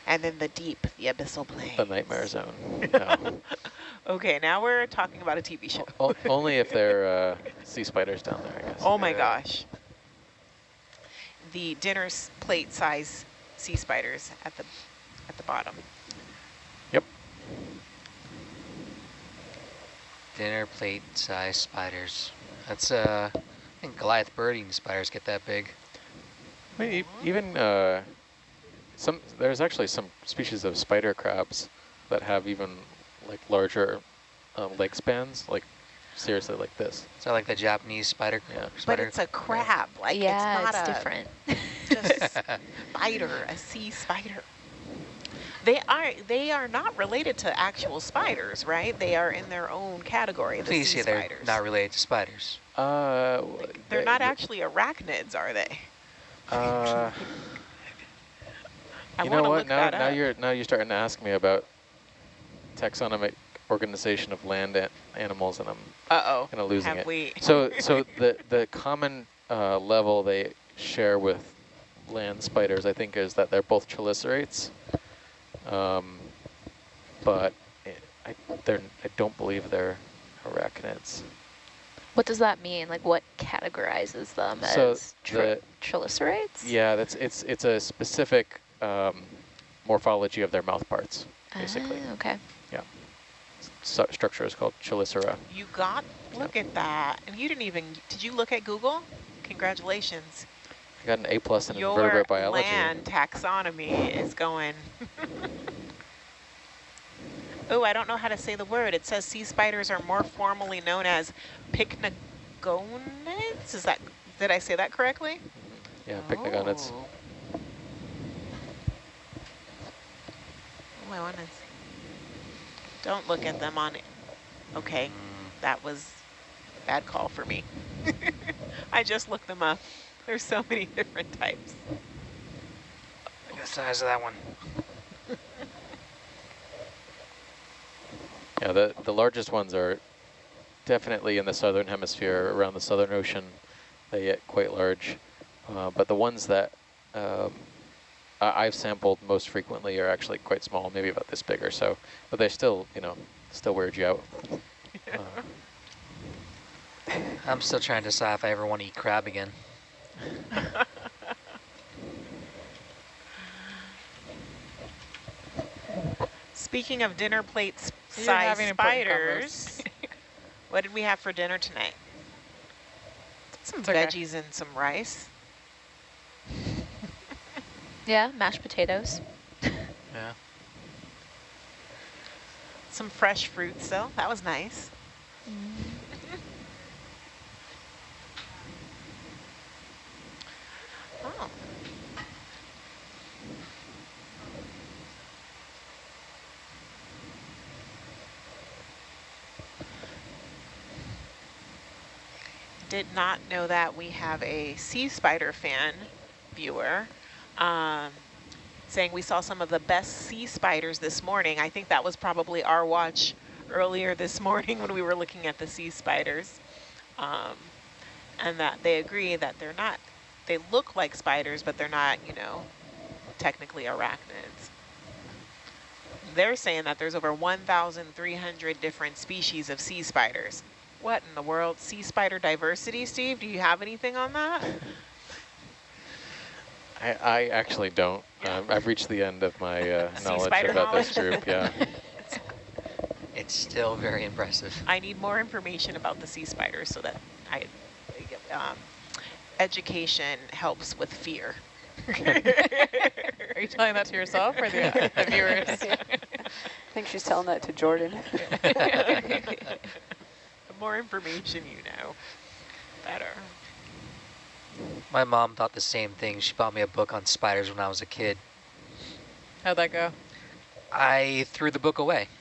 And then the deep, the abyssal plains. The nightmare zone. No. Okay, now we're talking about a TV show. O- only if there are uh, sea spiders down there, I guess. Oh my Yeah. gosh. The dinner plate size sea spiders at the at the bottom. Yep. Dinner plate size spiders. That's uh, I think Goliath birding spiders get that big. I mean, e- even uh, some there's actually some species of spider crabs that have even like larger um, leg spans, like seriously like this. So like the Japanese spider. crab. Yeah. But spider it's a crab. Like yeah, it's not it's a different. just spider, a sea spider. They are they are not related to actual spiders, right? They are in their own category. The Please sea say they're not related to spiders. Uh, w- They're they- not th- actually arachnids, are they? Uh, I you know what? Now, now up. you're now you're starting to ask me about taxonomic organization of land an animals, and I'm Uh oh. kind of losing Have it. we? So, so the the common uh, level they share with land spiders, I think, is that they're both chelicerates, um, but it, I they're I don't believe they're arachnids. What does that mean? Like what categorizes them So as tri chelicerates? Yeah, that's it's it's a specific um, morphology of their mouth parts, basically. Ah, okay. Su structure is called chelicera. You got look at that, and you didn't even. Did you look at Google? Congratulations. I got an A plus in Your invertebrate biology. land taxonomy is going. oh, I don't know how to say the word. It says sea spiders are more formally known as pycnogonids. Is that did I say that correctly? Yeah, pycnogonids. Oh. Oh, I want. Don't look at them on. Okay, that was bad call for me. I just looked them up. There's so many different types. Look at the size of that one. Yeah, the, the largest ones are definitely in the southern hemisphere, around the southern ocean. They get quite large. Uh, but the ones that um, I, I've sampled most frequently are actually quite small, maybe about this big or so. But they still, you know, still weird you out. Uh, I'm still trying to decide if I ever want to eat crab again. Speaking of dinner plate size spiders. what did we have for dinner tonight? Some okay. Veggies and some rice. Yeah, mashed potatoes. Yeah. Some fresh fruits though. That was nice. Mm. oh. Did not know that we have a sea spider fan viewer um, saying we saw some of the best sea spiders this morning. I think that was probably our watch earlier this morning when we were looking at the sea spiders. Um, and that they agree that they're not, they look like spiders, but they're not, you know, technically arachnids. They're saying that there's over 1,300 different species of sea spiders. What in the world? Sea spider diversity, Steve? Do you have anything on that? I, I actually don't. Um, I've reached the end of my uh, knowledge spider about this group. Yeah. It's still very impressive. I need more information about the sea spiders so that I, um, education helps with fear. Are you telling that to yourself or the, the viewers? I think she's telling that to Jordan. The more information you know, better. My mom thought the same thing. She bought me a book on spiders when I was a kid. How'd that go? I threw the book away.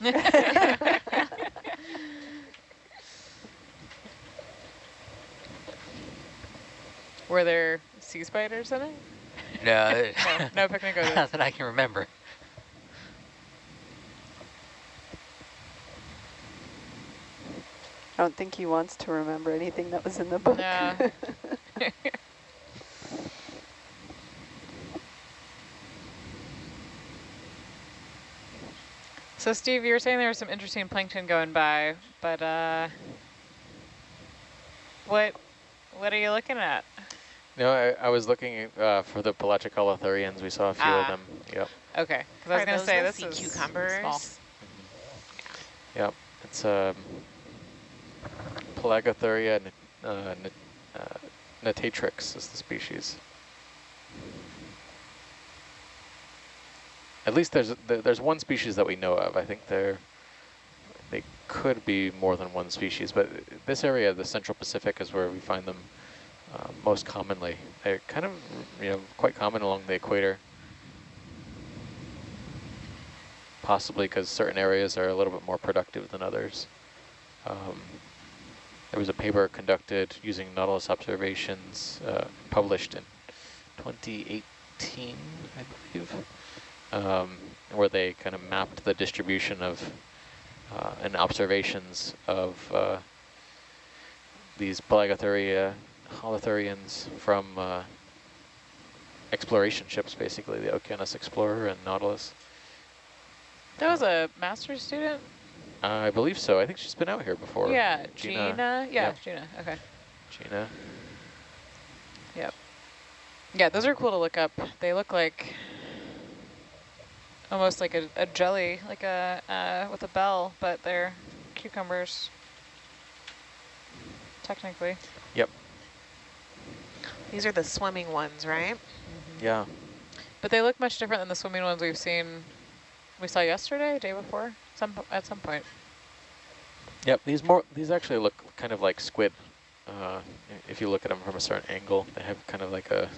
Were there sea spiders in it? No, No, no picnic not that I can remember. I don't think he wants to remember anything that was in the book. No. So Steve, you were saying there was some interesting plankton going by, but uh, what what are you looking at? No, I, I was looking uh, for the pelagic holothurians. We saw a few Ah. of them. Yep. Okay, because I was going to say the this sea is cucumbers? small. Yep. It's um, Pelagothuria uh, uh, natatrix is the species. At least there's there's one species that we know of. I think there they could be more than one species, but this area, the Central Pacific, is where we find them uh, most commonly. They're kind of you know quite common along the equator. Possibly because certain areas are a little bit more productive than others. Um, there was a paper conducted using Nautilus observations, uh, published in 2018, I believe, um, where they kind of mapped the distribution of uh, and observations of uh, these Pelagothuria holothurians from uh, exploration ships, basically, the Okeanos Explorer and Nautilus. That was a master's student? I believe so. I think she's been out here before. yeah, Gina. Gina. Yeah, Yep. Gina. Okay. Gina. Yep. Yeah, those are cool to look up. They look like almost like a, a jelly, like a uh, with a bell, but they're cucumbers. Technically. Yep. These are the swimming ones, right? Yeah. But they look much different than the swimming ones we've seen, we saw yesterday, day before, some at some point. Yep. These more. These actually look kind of like squid. Uh, if you look at them from a certain angle, they have kind of like a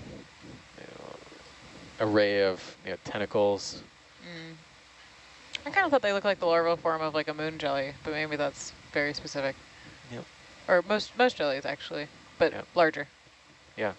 you know, array of you know, tentacles. Mm. I kind of thought they looked like the larval form of like a moon jelly, but maybe that's very specific. Yep. Or most most jellies actually, but Yep. larger. Yeah.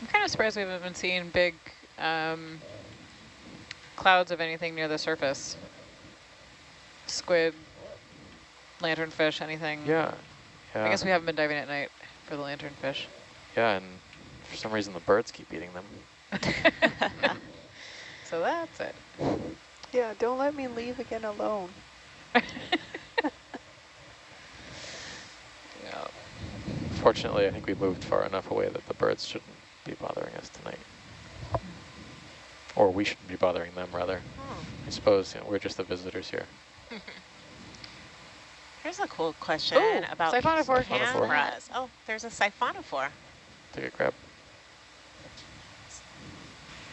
I'm kind of surprised we haven't been seeing big um, clouds of anything near the surface. Squid, lanternfish, anything. Yeah. Yeah. I guess we haven't been diving at night for the lanternfish. Yeah, and for some reason the birds keep eating them. so that's it. Yeah, don't let me leave again alone. Yeah. Fortunately, I think we moved far enough away that the birds shouldn't be bothering us tonight. Or we shouldn't be bothering them, rather. Hmm. I suppose you know, we're just the visitors here. Here's a cool question Ooh, about siphonophore. Siphonophore. cameras. Oh, there's a siphonophore. Take a grab.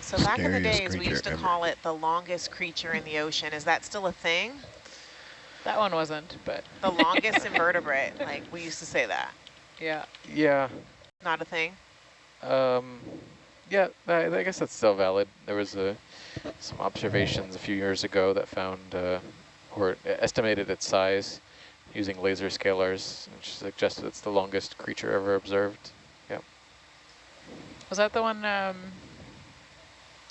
So back in the days, we used to ever. call it the longest creature in the ocean. Is that still a thing? That one wasn't, but The longest invertebrate. Like, we used to say that. yeah. Yeah. Not a thing? Um, yeah, I, I guess that's still valid. There was a, some observations a few years ago that found uh, or estimated its size using laser scalers, which suggested it's the longest creature ever observed. Yep. Was that the one um,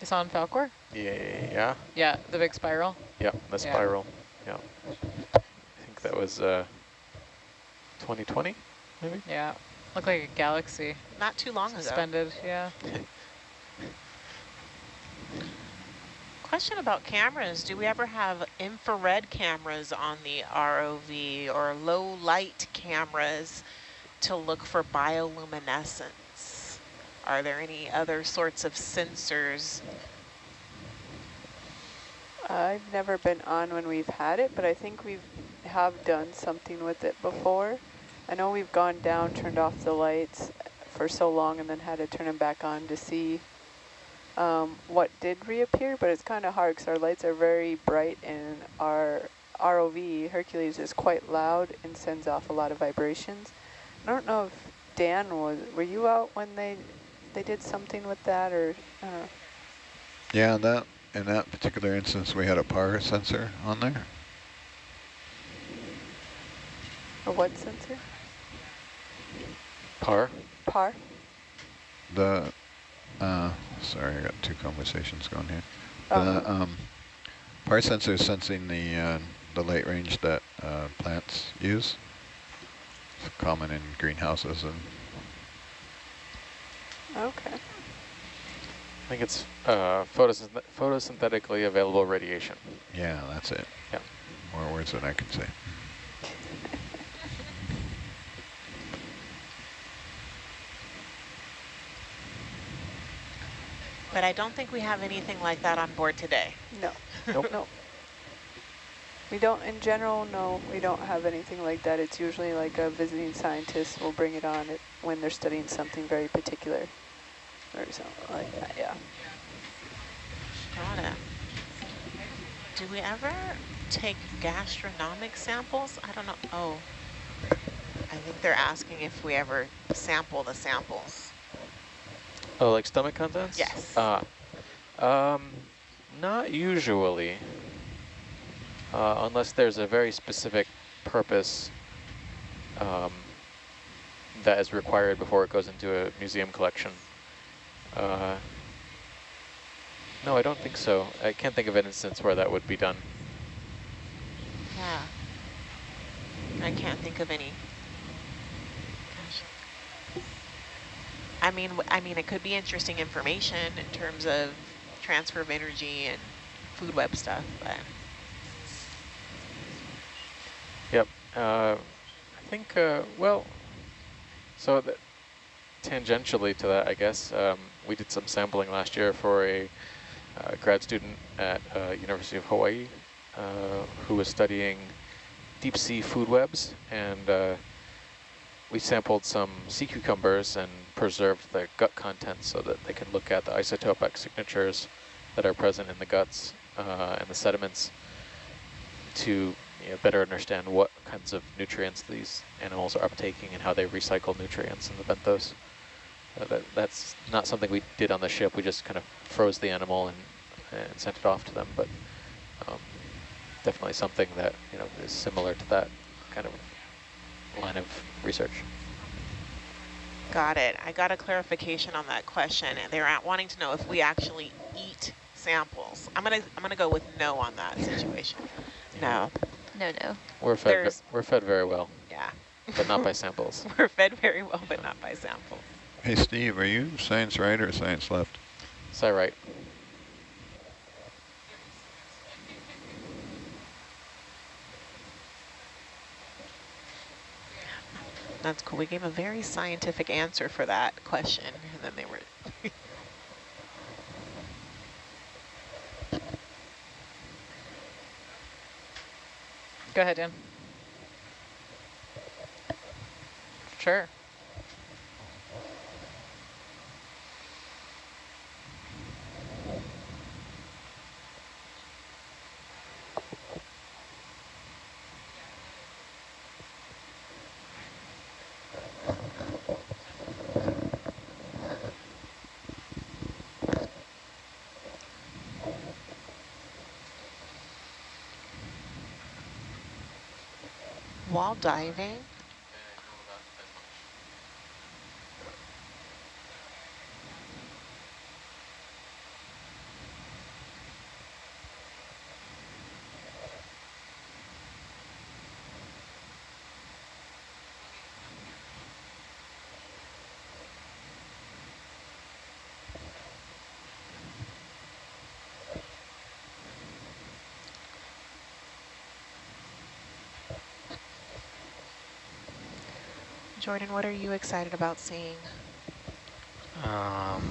you saw in Falkor? Yeah. Yeah. Yeah, the big spiral. Yeah. The Yeah. spiral. Yeah. I think that was uh, 2020, maybe. Yeah, looked like a galaxy Not too long ago. suspended. Yeah. Question about cameras. Do we ever have infrared cameras on the ROV or low light cameras to look for bioluminescence? Are there any other sorts of sensors? I've never been on when we've had it, but I think we've have done something with it before. I know we've gone down, turned off the lights for so long and then had to turn them back on to see um, what did reappear, but it's kind of hard because our lights are very bright and our ROV, Hercules, is quite loud and sends off a lot of vibrations. I don't know if Dan was, were you out when they they did something with that or, know. Yeah, that in that particular instance, we had a PAR sensor on there. A what sensor? Par. Par? The, uh, sorry, I got two conversations going here. Oh. The um, PAR sensor is sensing the uh, the light range that uh, plants use. It's common in greenhouses and Okay. I think it's uh, photosynth photosynthetically available radiation. yeah, that's it. Yeah. More words than I can say. But I don't think we have anything like that on board today. No. Nope. No. We don't, in general, no, we don't have anything like that. It's usually like a visiting scientist will bring it on it when they're studying something very particular or something like that, yeah. Got it. Do we ever take gastronomic samples? I don't know. Oh, I think they're asking if we ever sample the samples. Oh, like stomach contents? Yes. Uh, um, not usually, uh, unless there's a very specific purpose um, that is required before it goes into a museum collection. Uh, no, I don't think so. I can't think of an instance where that would be done. Yeah. I can't think of any. Gosh. I mean, I mean, it could be interesting information in terms of transfer of energy and food web stuff, but Yep. Uh, I think, uh, well, so tangentially to that, I guess, um, we did some sampling last year for a uh, grad student at uh, University of Hawaii uh, who was studying deep sea food webs. And uh, we sampled some sea cucumbers and preserved the gut contents so that they can look at the isotopic signatures that are present in the guts uh, and the sediments to you know, better understand what kinds of nutrients these animals are uptaking and how they recycle nutrients in the benthos. Uh, that, that's not something we did on the ship. We just kind of froze the animal and, and sent it off to them, but um, definitely something that you know is similar to that kind of line of research. Got it. I got a clarification on that question. They're wanting to know if we actually eat samples. I'm gonna, I'm gonna go with no on that situation. No. No, no. We're fed, There's- we're fed very well, Yeah. but not by samples. We're fed very well, but not by samples. Hey, Steve, are you science right or science left? Is that right? That's cool. We gave a very scientific answer for that question, and then they were. Go ahead, Dan. Sure. While diving, Jordan, what are you excited about seeing? Um,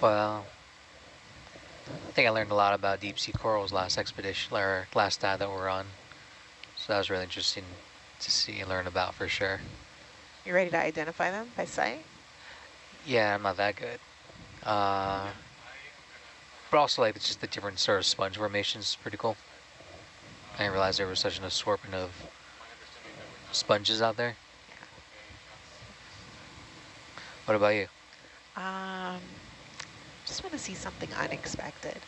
well, I think I learned a lot about deep sea corals last expedition, or last dive that we're on. So that was really interesting to see and learn about for sure. You ready to identify them by sight? Yeah, I'm not that good. Uh, but also like it's just the different sort of sponge formations is pretty cool. I didn't realize there was such an assortment of sponges out there. What about you? Um, just want to see something unexpected.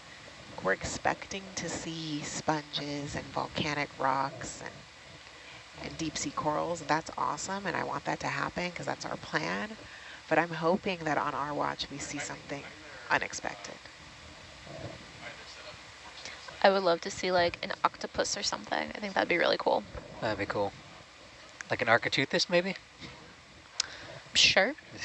We're expecting to see sponges and volcanic rocks and and deep sea corals. That's awesome, and I want that to happen because that's our plan. But I'm hoping that on our watch we see something unexpected. I would love to see like an octopus or something. I think that'd be really cool. That'd be cool. Like an Architeuthis, maybe? Sure.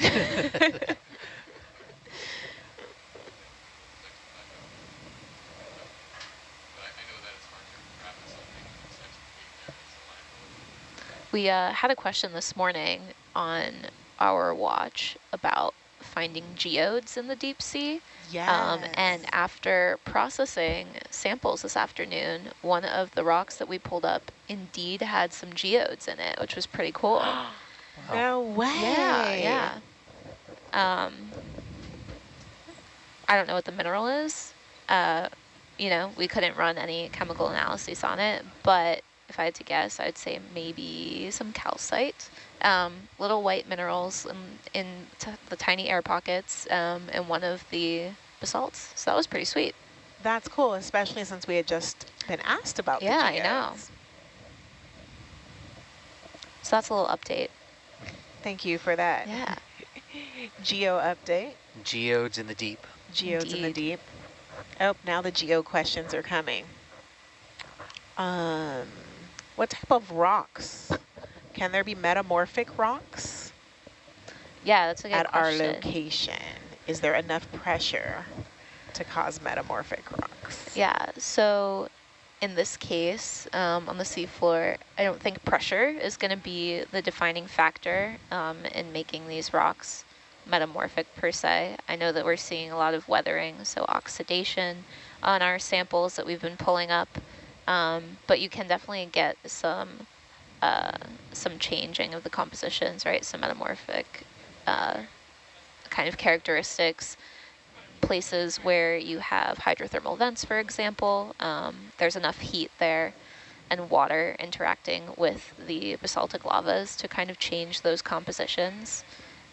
we uh, had a question this morning on our watch about finding geodes in the deep sea. Yes. Um, and after processing samples this afternoon, one of the rocks that we pulled up indeed had some geodes in it, which was pretty cool. no way. Yeah, yeah. Um, I don't know what the mineral is. Uh, you know, we couldn't run any chemical analyses on it, but if I had to guess, I'd say maybe some calcite. Um, little white minerals in, in the tiny air pockets um, in one of the basalts. So that was pretty sweet. That's cool, especially since we had just been asked about yeah, the I know. So that's a little update. Thank you for that. Yeah. Geo update. Geodes in the deep. Geodes in the deep. Oh, now the geo questions are coming. Um, what type of rocks? Can there be metamorphic rocks Yeah, that's a good at question. our location? Is there enough pressure to cause metamorphic rocks? Yeah, so in this case, um, on the seafloor, I don't think pressure is going to be the defining factor um, in making these rocks metamorphic per se. I know that we're seeing a lot of weathering, so oxidation on our samples that we've been pulling up, um, but you can definitely get some uh, some changing of the compositions, right? Some metamorphic uh, kind of characteristics places where you have hydrothermal vents, for example, um, there's enough heat there and water interacting with the basaltic lavas to kind of change those compositions.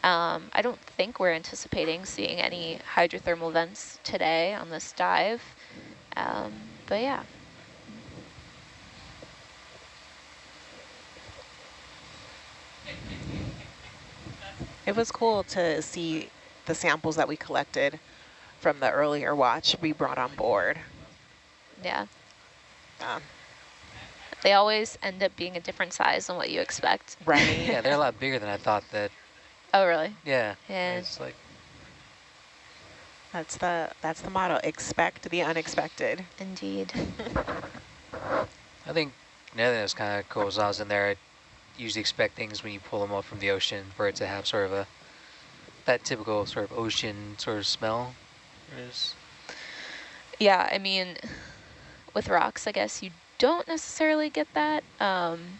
Um, I don't think we're anticipating seeing any hydrothermal vents today on this dive, um, but yeah. It was cool to see the samples that we collected from the earlier watch we brought on board. Yeah. Um, They always end up being a different size than what you expect. Right. yeah, they're a lot bigger than I thought that. Oh, really? Yeah. Yeah. It's like That's the that's the motto. Expect the unexpected. Indeed. I think another thing that's kind of cool is I was in there, I usually expect things when you pull them up from the ocean for it to have sort of a that typical sort of ocean sort of smell. Is Yeah, I mean, with rocks, I guess you don't necessarily get that um,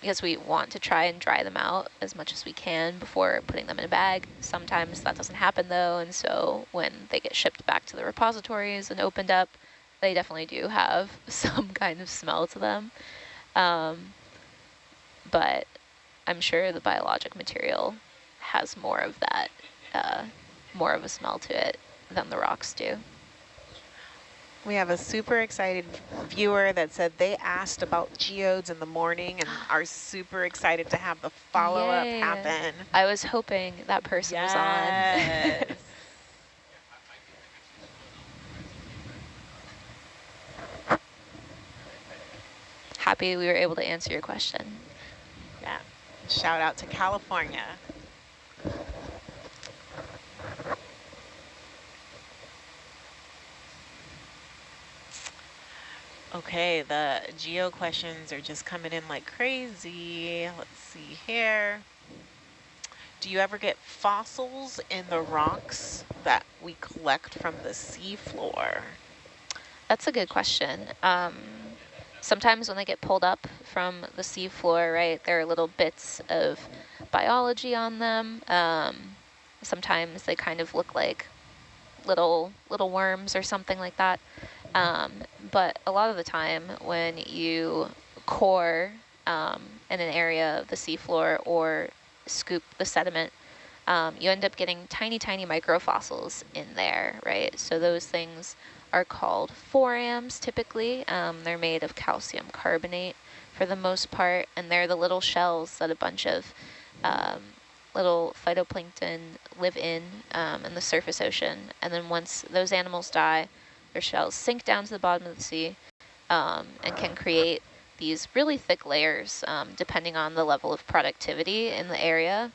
because we want to try and dry them out as much as we can before putting them in a bag. Sometimes that doesn't happen though, and so when they get shipped back to the repositories and opened up, they definitely do have some kind of smell to them. Um, but I'm sure the biologic material has more of that, uh, more of a smell to it than the rocks do. We have a super excited viewer that said they asked about geodes in the morning and are super excited to have the follow-up happen. I was hoping that person was on. Happy we were able to answer your question. Shout out to California. Okay, the geo questions are just coming in like crazy. Let's see here. Do you ever get fossils in the rocks that we collect from the seafloor? That's a good question. Um, sometimes when they get pulled up from the seafloor, right, there are little bits of biology on them. Um, sometimes they kind of look like little little worms or something like that. Um, but a lot of the time when you core um, in an area of the seafloor or scoop the sediment, um, you end up getting tiny, tiny microfossils in there, right? So those things are called forams typically. Um, they're made of calcium carbonate for the most part, and they're the little shells that a bunch of um, little phytoplankton live in um, in the surface ocean. And then once those animals die, their shells sink down to the bottom of the sea um, and can create these really thick layers um, depending on the level of productivity in the area.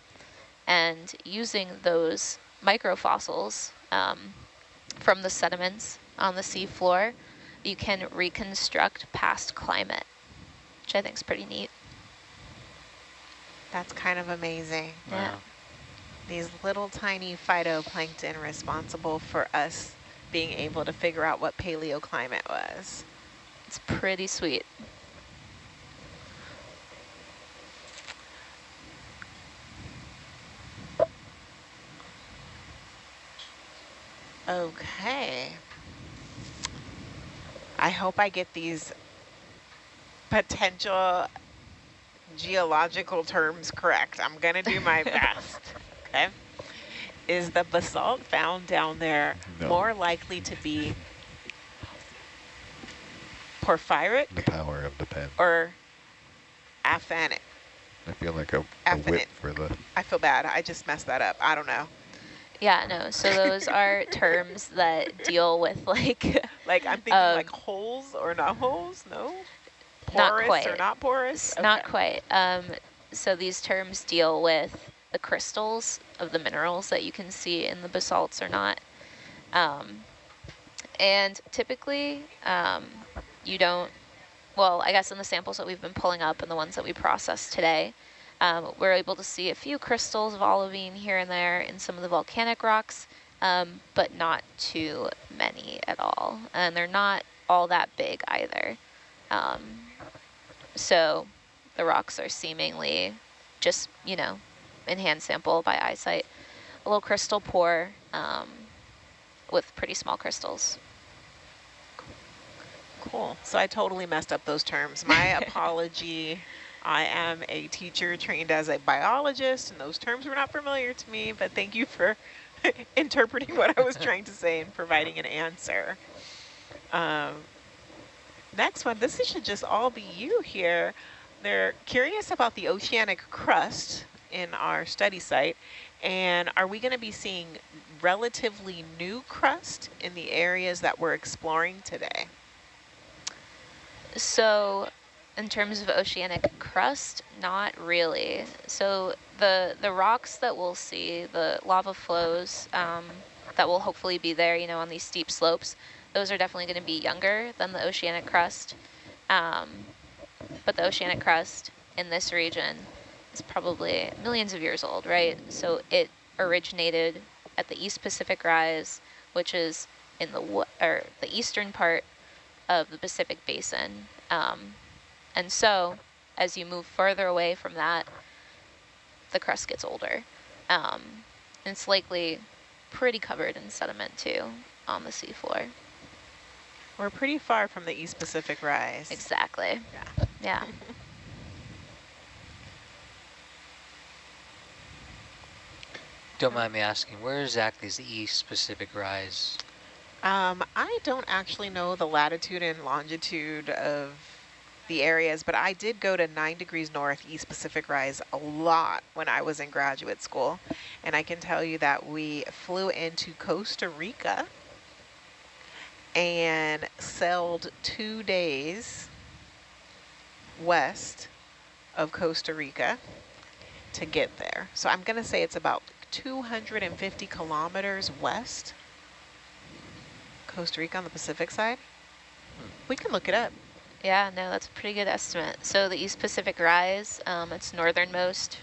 And using those microfossils um, from the sediments on the seafloor, you can reconstruct past climate, which I think is pretty neat. That's kind of amazing. Yeah. wow. These little tiny phytoplankton responsible for us being able to figure out what paleoclimate was. It's pretty sweet. Okay. I hope I get these potential geological terms correct. I'm going to do my best. Okay. Is the basalt found down there No. more likely to be porphyric The power of the pen. or aphanic? I feel like a, a whip for the I feel bad. I just messed that up. I don't know. Yeah, no, so those are terms that deal with like, Like I'm thinking Um, like holes or not holes? No? Not Porous or not porous? It's not quite. Um, so these terms deal with the crystals of the minerals that you can see in the basalts or not. Um, and typically, um, you don't, well, I guess in the samples that we've been pulling up and the ones that we processed today, um, we're able to see a few crystals of olivine here and there in some of the volcanic rocks, um, but not too many at all. And they're not all that big either. Um, so the rocks are seemingly just, you know, in hand sample by eyesight, a little crystal poor um, with pretty small crystals. Cool. So I totally messed up those terms. My apology. I am a teacher trained as a biologist, and those terms were not familiar to me, but thank you for interpreting what I was trying to say and providing an answer. Um, next one, this should just all be you here. They're curious about the oceanic crust in our study site, and are we going to be seeing relatively new crust in the areas that we're exploring today? So in terms of oceanic crust, not really. So the the rocks that we'll see, the lava flows um, that will hopefully be there, you know, on these steep slopes, those are definitely going to be younger than the oceanic crust. Um, but the oceanic crust in this region is probably millions of years old, right? So it originated at the East Pacific Rise, which is in the or the eastern part of the Pacific Basin. Um, and so as you move further away from that, the crust gets older. Um, and it's likely pretty covered in sediment too on the seafloor. We're pretty far from the East Pacific Rise. Exactly. Yeah. Yeah. Don't mind me asking, where exactly is the East Pacific Rise? Um, I don't actually know the latitude and longitude of the areas, but I did go to 9 degrees north East Pacific Rise a lot when I was in graduate school. And I can tell you that we flew into Costa Rica and sailed two days west of Costa Rica to get there. So I'm going to say it's about 250 kilometers west. Costa Rica on the Pacific side. Hmm. We can look it up. Yeah, no, that's a pretty good estimate. So the East Pacific Rise, um, its northernmost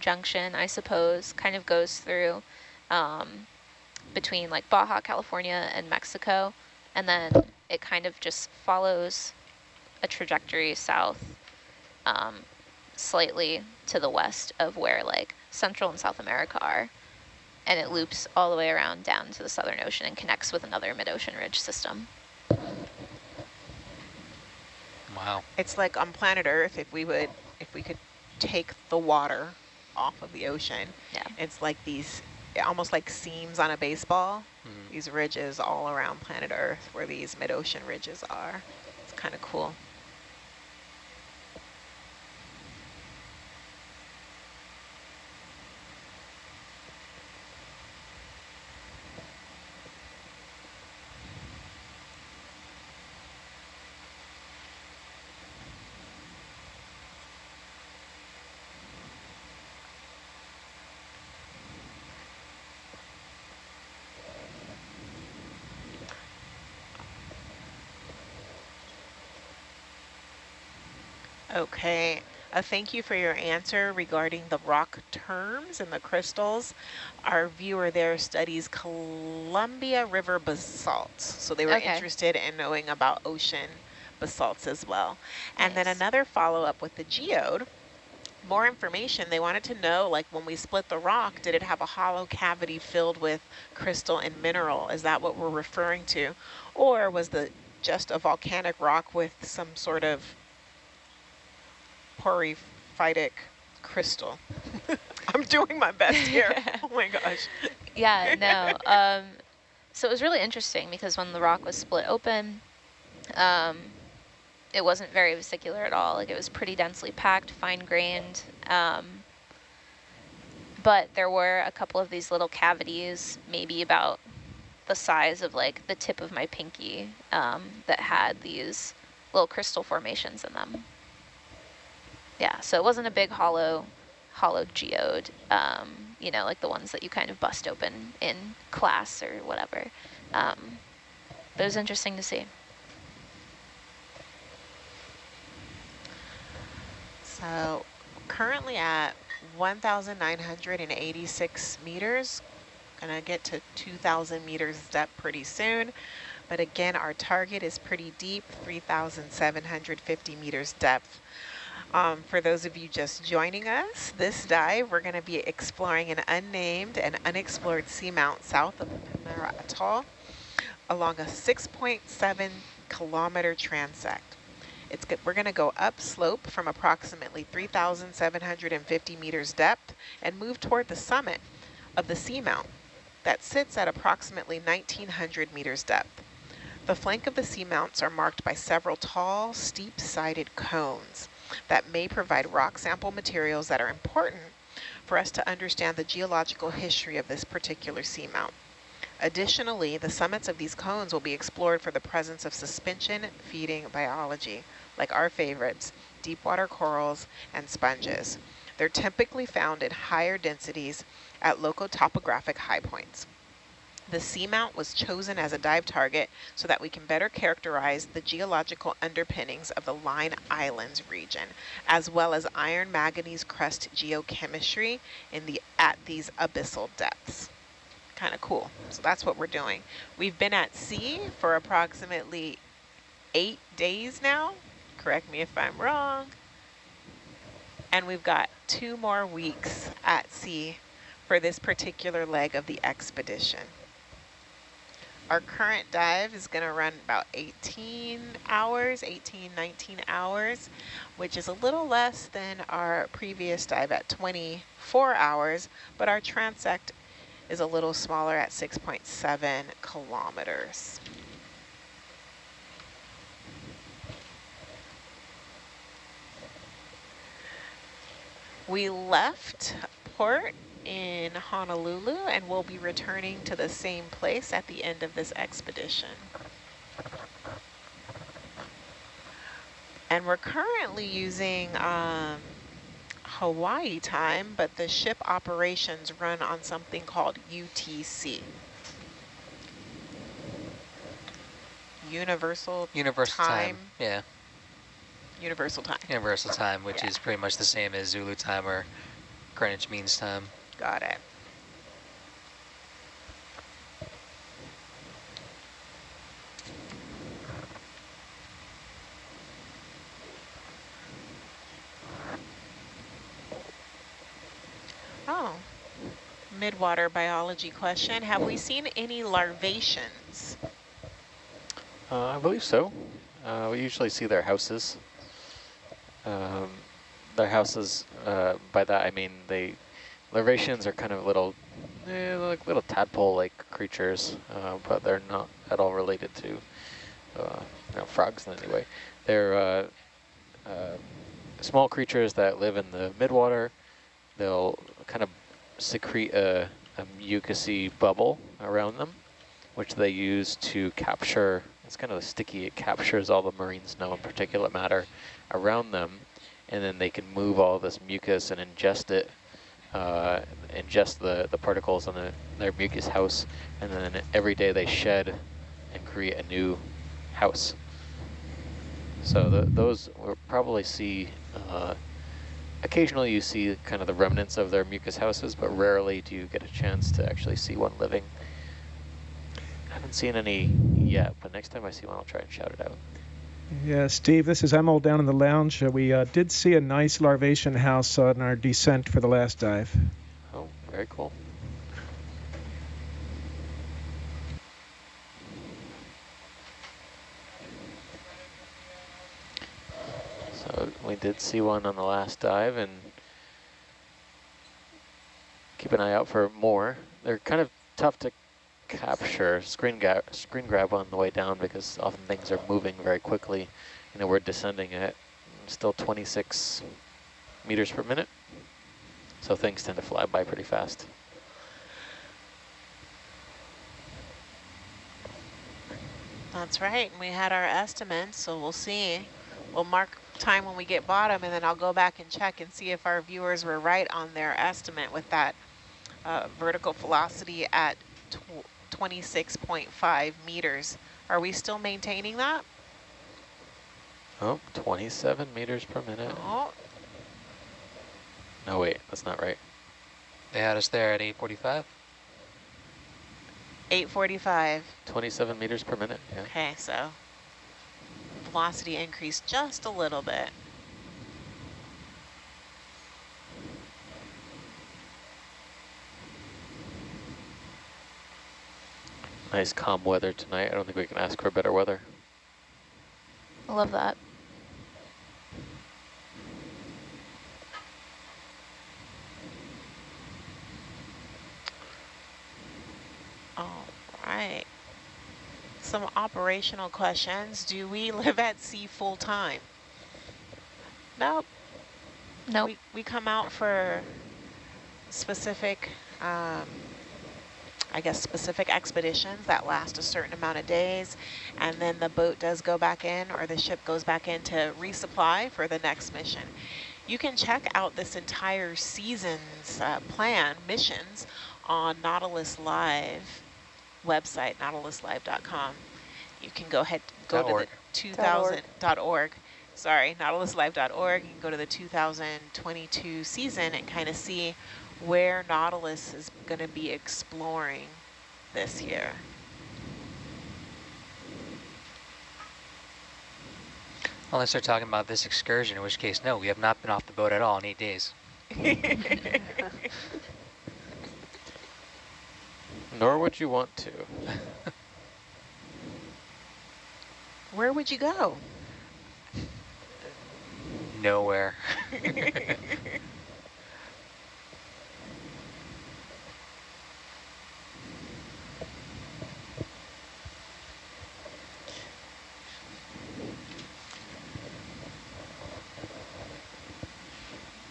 junction, I suppose, kind of goes through um, between like Baja, California and Mexico. And then it kind of just follows a trajectory south um, slightly to the west of where like Central and South America are. And it loops all the way around down to the Southern Ocean and connects with another mid-ocean ridge system. Wow. It's like on planet Earth, if we would, if we could take the water off of the ocean, yeah. it's like these, almost like seams on a baseball, mm these ridges all around planet Earth where these mid-ocean ridges are. It's kind of cool. Okay, uh, thank you for your answer regarding the rock terms and the crystals. Our viewer there studies Columbia River basalts. So they were okay. interested in knowing about ocean basalts as well. And nice. then another follow-up with the geode, more information. They wanted to know, like when we split the rock, did it have a hollow cavity filled with crystal and mineral? Is that what we're referring to? Or was the just a volcanic rock with some sort of porphyritic crystal. I'm doing my best here. oh my gosh. Yeah, no. Um, so it was really interesting because when the rock was split open, um, it wasn't very vesicular at all. Like it was pretty densely packed, fine-grained. Um, but there were a couple of these little cavities, maybe about the size of like the tip of my pinky, um, that had these little crystal formations in them. Yeah, so it wasn't a big hollow, hollow geode, um, you know, like the ones that you kind of bust open in class or whatever. Um, but it was interesting to see. So currently at 1,986 meters, gonna get to 2,000 meters depth pretty soon. But again, our target is pretty deep, 3,750 meters depth. Um, for those of you just joining us, this dive, we're going to be exploring an unnamed and unexplored seamount south of Palmyra Atoll along a 6.7 kilometer transect. It's good. We're going to go upslope from approximately 3,750 meters depth and move toward the summit of the seamount that sits at approximately 1,900 meters depth. The flank of the seamounts are marked by several tall, steep-sided cones that may provide rock sample materials that are important for us to understand the geological history of this particular seamount. Additionally, the summits of these cones will be explored for the presence of suspension feeding biology, like our favorites, deep water corals and sponges. They're typically found in higher densities at local topographic high points. The seamount was chosen as a dive target so that we can better characterize the geological underpinnings of the Line Islands region, as well as iron manganese crust geochemistry in the at these abyssal depths kind of cool. So that's what we're doing. We've been at sea for approximately eight days now. Correct me if I'm wrong. And we've got two more weeks at sea for this particular leg of the expedition. Our current dive is going to run about 18 hours, 18, 19 hours, which is a little less than our previous dive at 24 hours, but our transect is a little smaller at 6.7 kilometers. We left port in Honolulu and we'll be returning to the same place at the end of this expedition. And we're currently using um, Hawaii time, but the ship operations run on something called UTC. Universal, Universal time. time. Yeah. Universal time. Universal time, which yeah. is pretty much the same as Zulu time or Greenwich Means Time. Got it. Oh, midwater biology question. Have we seen any larvaceans? Uh, I believe so. Uh, we usually see their houses. Um, their houses, uh, by that I mean they, larvaceans are kind of little, eh, like little tadpole-like creatures, uh, but they're not at all related to uh, frogs in any way. They're uh, small creatures that live in the midwater. They'll kind of secrete a, a bubble around them, which they use to capture, it's kind of sticky, it captures all the marine snow and particulate matter around them, and then they can move all this mucus and ingest it, uh, ingest the, the particles on the, their mucus house, and then every day they shed and create a new house. So the, those we'll probably see uh, Occasionally you see kind of the remnants of their mucus houses, but rarely do you get a chance to actually see one living. I haven't seen any yet, but next time I see one, I'll try and shout it out. Yeah, Steve, this is Emil down in the lounge. Uh, we uh, did see a nice larvacean house on our descent for the last dive. Oh, very cool. So we did see one on the last dive and keep an eye out for more. They're kind of tough to capture, screen, grab, screen grab on the way down because often things are moving very quickly. You know, we're descending at still 26 meters per minute. So things tend to fly by pretty fast. That's right. And we had our estimate, so we'll see. We'll mark time when we get bottom and then I'll go back and check and see if our viewers were right on their estimate with that uh, vertical velocity at 26.5 meters. Are we still maintaining that? Oh, 27 meters per minute. Oh. No, wait, that's not right. They had us there at 845. 845. 27 meters per minute, yeah. Okay, so velocity increased just a little bit. Nice calm weather tonight. I don't think we can ask for better weather. I love that. All right some operational questions. Do we live at sea full time? Nope. Nope. We, we come out for specific, um, I guess, specific expeditions that last a certain amount of days. And then the boat does go back in or the ship goes back in to resupply for the next mission. You can check out this entire season's uh, plan, missions, on Nautilus Live website, nautiluslive.com. You can go ahead, go to .org. the 2000.org. Sorry, nautiluslive.org. You can go to the 2022 season and kind of see where Nautilus is going to be exploring this year. Unless they're talking about this excursion, in which case, no, we have not been off the boat at all in eight days. Nor would you want to. Where would you go? Nowhere.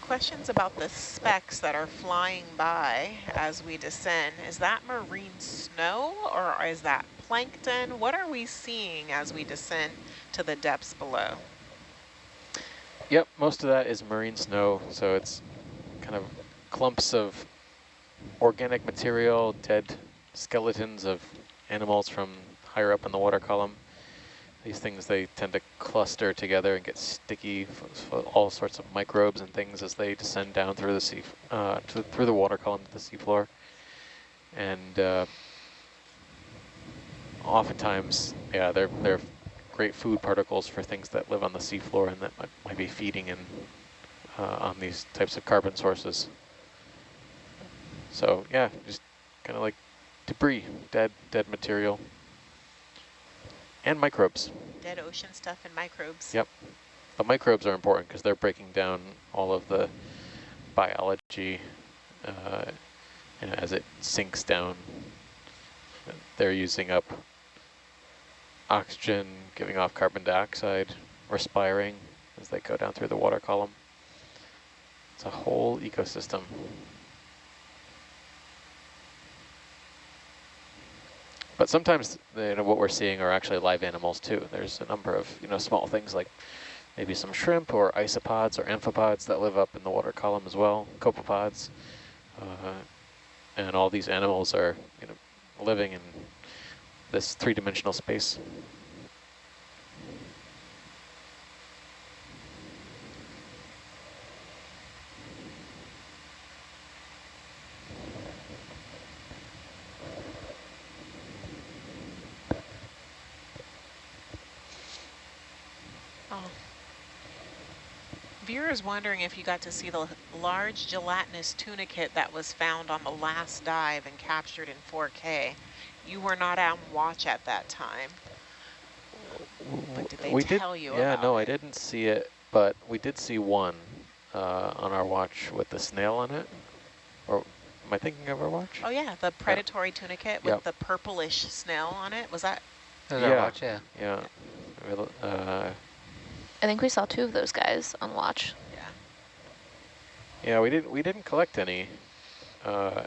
Questions about the specks that are flying by as we descend. Is that marine snow or is that plankton? What are we seeing as we descend to the depths below? Yep, most of that is marine snow, so it's kind of clumps of organic material, dead skeletons of animals from higher up in the water column. These things, they tend to cluster together and get sticky, f- f- all sorts of microbes and things as they descend down through the sea, uh, to, through the water column to the seafloor. And uh, oftentimes, yeah, they're, they're great food particles for things that live on the seafloor and that might, might be feeding in uh, on these types of carbon sources. So yeah, just kind of like debris, dead, dead material, and microbes. Dead ocean stuff and microbes. Yep. The microbes are important because they're breaking down all of the biology uh, and as it sinks down. They're using up oxygen, giving off carbon dioxide, respiring as they go down through the water column. It's a whole ecosystem. But sometimes you know, what we're seeing are actually live animals too. There's a number of you know small things like maybe some shrimp or isopods or amphipods that live up in the water column as well, copepods. Uh, and all these animals are you know living in this three-dimensional space. Oh. Vera is wondering if you got to see the large gelatinous tunicate that was found on the last dive and captured in 4K. You were not on watch at that time. But did they we tell did, you Yeah, about no, it? I didn't see it, but we did see one uh, on our watch with the snail on it. Or am I thinking of our watch? Oh yeah, the predatory tunicate with Yep. the purplish snail on it. Was that? That was our yeah, watch, yeah. yeah. We'll, Uh, I think we saw two of those guys on watch. Yeah. yeah, we didn't we didn't collect any. Uh,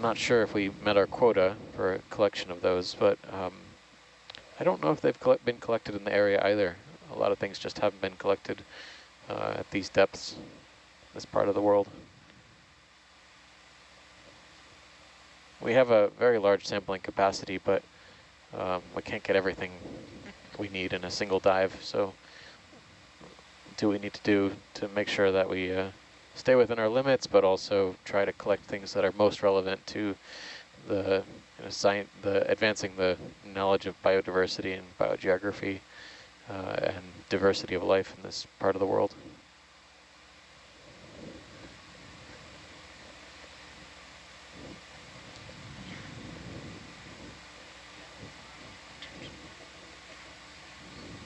not sure if we met our quota for a collection of those, but um, I don't know if they've collect been collected in the area either. A lot of things just haven't been collected uh, at these depths, this part of the world. We have a very large sampling capacity, but um, we can't get everything we need in a single dive. So do we need to do to make sure that we uh, stay within our limits, but also try to collect things that are most relevant to the you know, science, the advancing the knowledge of biodiversity and biogeography uh, and diversity of life in this part of the world.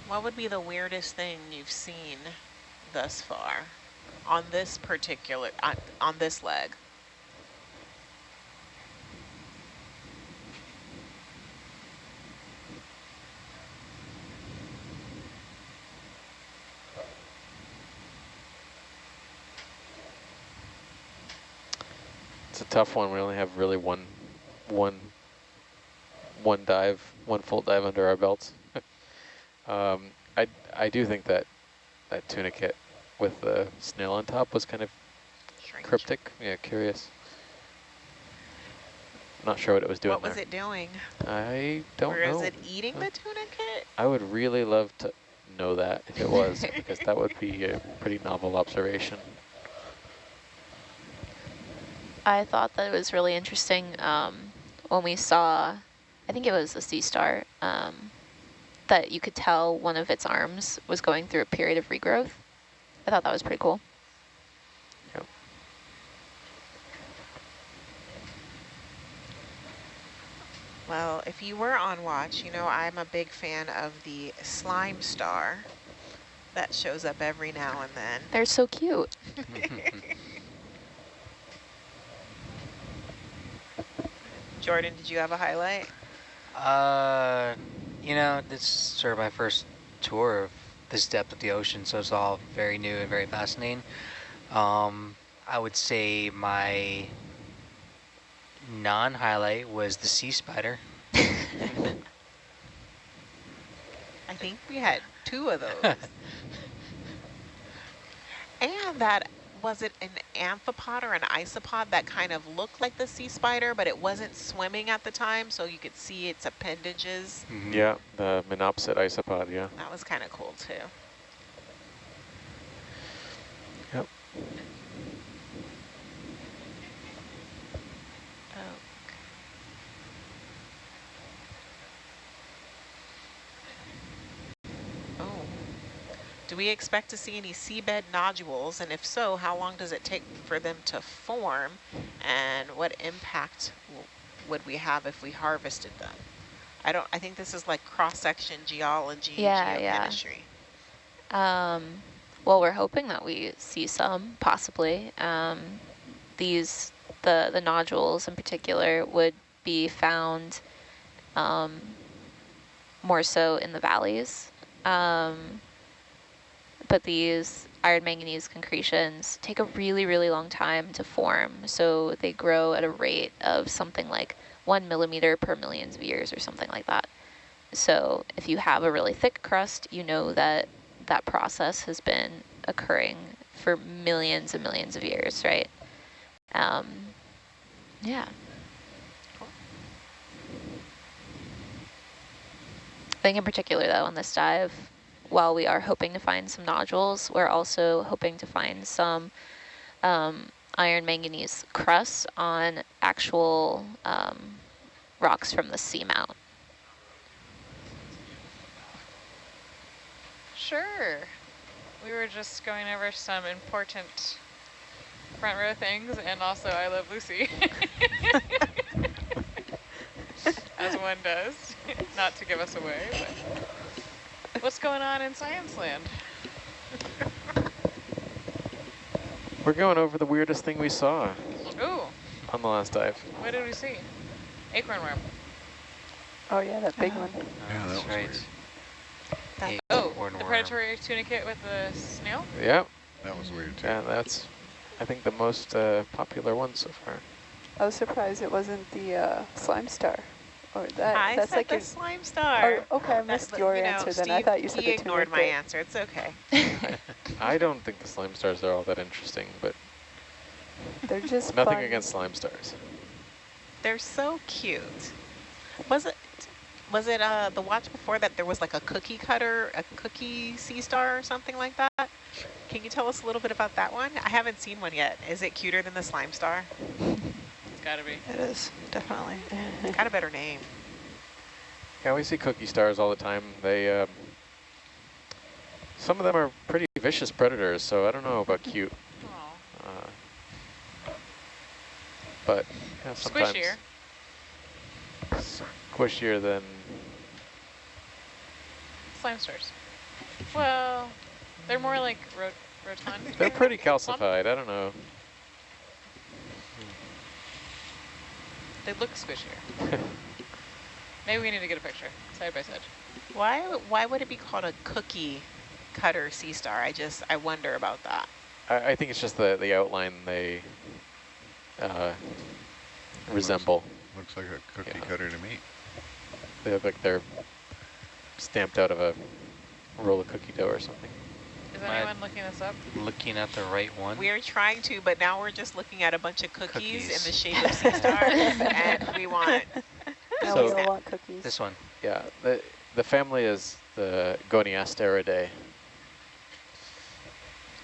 What would be the weirdest thing you've seen thus far on this particular on, on this leg? It's a tough one. We only have really one one one dive, one full dive under our belts. um, I I do think that that tunicate with the snail on top was kind of Strange. cryptic. Yeah, curious. Not sure what it was doing What was there. it doing? I don't Or know. is it eating the tunicate? I would really love to know that if it was, because that would be a pretty novel observation. I thought that it was really interesting um, when we saw, I think it was a sea star, um, that you could tell one of its arms was going through a period of regrowth. I thought that was pretty cool. Yep. Well, if you were on watch, you know I'm a big fan of the slime star that shows up every now and then. They're so cute. Jordan, did you have a highlight? Uh, you know, this is sort of my first tour of this depth of the ocean, so it's all very new and very fascinating. Um, I would say my non-highlight was the sea spider. I think we had two of those. and that, was it an amphipod or an isopod that kind of looked like the sea spider, but it wasn't swimming at the time, so you could see its appendages. Mhm. Yeah, the munnopsid isopod, yeah. That was kind of cool too. Yep. Oh. Oh. Do we expect to see any seabed nodules? And if so, how long does it take for them to form? And what impact w- would we have if we harvested them? I don't, I think this is like cross-section geology, Yeah, yeah. geochemistry. Um, well, we're hoping that we see some, possibly. Um, these, the, the nodules in particular, would be found um, more so in the valleys. Um, but these iron manganese concretions take a really, really long time to form. So they grow at a rate of something like one millimeter per millions of years or something like that. So if you have a really thick crust, you know that that process has been occurring for millions and millions of years, right? Um, yeah. I think in particular though on this dive, while we are hoping to find some nodules, we're also hoping to find some um, iron manganese crusts on actual um, rocks from the seamount. Sure. We were just going over some important front row things and also I Love Lucy. As one does, not to give us away, but what's going on in Science Land? We're going over the weirdest thing we saw Ooh, on the last dive. what did we see? Acorn worm. Oh yeah, that big one. Yeah, that That's was right. weird. That- Oh, Acorn the worm. predatory tunicate with the snail? Yep, That was weird too. and that's, I think, the most uh, popular one so far. I was surprised it wasn't the uh, slime star. Or that. I that's said like the your. slime star. Oh, okay, I missed but, your you know, answer then. I thought you said he the ignored my tunicate. answer. It's okay. I don't think the slime stars are all that interesting, but They're just nothing fun. against slime stars. They're so cute. Was it was it uh the watch before that there was like a cookie cutter, a cookie sea star or something like that? Can you tell us a little bit about that one? I haven't seen one yet. Is it cuter than the slime star? It's gotta be. It is, definitely. It's got a better name. Yeah, we see cookie stars all the time. They, um, some of them are pretty vicious predators, so I don't know about cute. Aw. Uh, but yeah, sometimes Squishier. squishier than Slime stars. Well, they're more like rot rotund. they're pretty calcified. I don't know. They look squishier. Maybe we need to get a picture, side by side. Why why would it be called a cookie cutter sea star? I just I wonder about that. I, I think it's just the the outline they uh, resemble. Looks like a cookie Yeah. cutter to me. They look like they're stamped out of a roll of cookie dough or something. Is My- anyone looking this up? Looking at the right one. We're trying to, but now we're just looking at a bunch of cookies, in the shape of sea stars, and we want Now So- we all want cookies. This one. Yeah, the, the family is the Goniasteridae.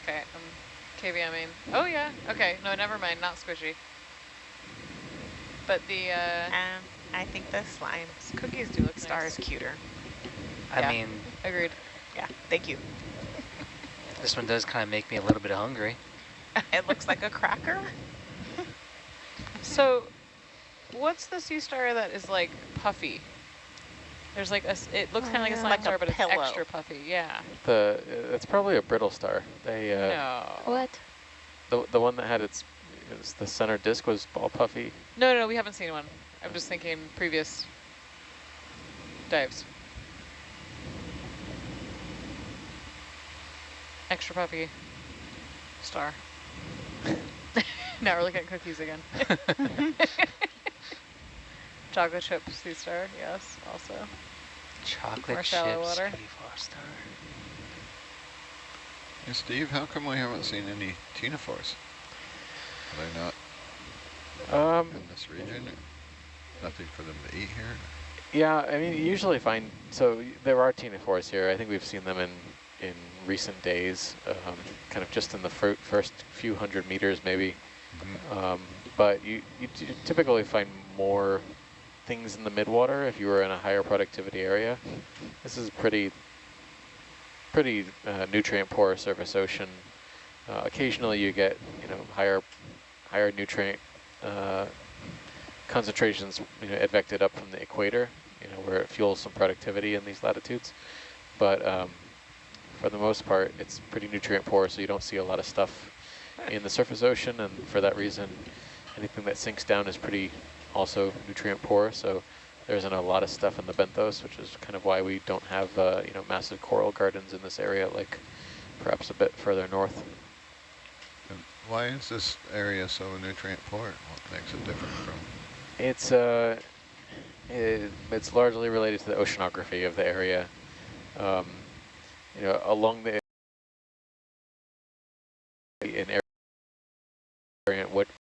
Okay, I'm KVMing. Oh yeah, okay, no, never mind, not squishy. But the uh, Um, I think the slime cookies do look star nice. is cuter. I Yeah. mean, Agreed. Yeah, thank you. This one does kind of make me a little bit hungry. it looks like a cracker. So, what's the sea star that is like puffy? There's like a, it looks kind of like a slime Like a star, but it's extra puffy. Yeah. The it's probably a brittle star. They uh, no. What? the the one that had its, it was the center disc was all puffy. No, no, no, we haven't seen one. I'm just thinking previous dives. Extra puffy star. now we're looking at cookies again. Chocolate chip sea star, yes, also. Chocolate More shallow chips, water. Cookie Foster. Hey, Steve, how come we haven't seen any ctenophores? Are they not Um, in this region? Nothing for them to eat here? yeah, I mean, you usually find so there are ctenophores here. I think we've seen them in in recent days, um, kind of just in the fir first few hundred meters, maybe. Um, but you, you typically find more things in the midwater if you were in a higher productivity area. This is pretty, pretty uh, nutrient poor surface ocean. Uh, occasionally you get, you know, higher, higher nutrient uh, concentrations, you know, advected up from the equator, you know, where it fuels some productivity in these latitudes. But um, for the most part, it's pretty nutrient poor, so you don't see a lot of stuff in the surface ocean, and for that reason, anything that sinks down is pretty also nutrient poor. So there isn't a lot of stuff in the benthos, which is kind of why we don't have uh, you know massive coral gardens in this area, like perhaps a bit further north. Why is this area so nutrient poor? What makes it different from? It's uh, it, it's largely related to the oceanography of the area. Um, you know, along the in area, what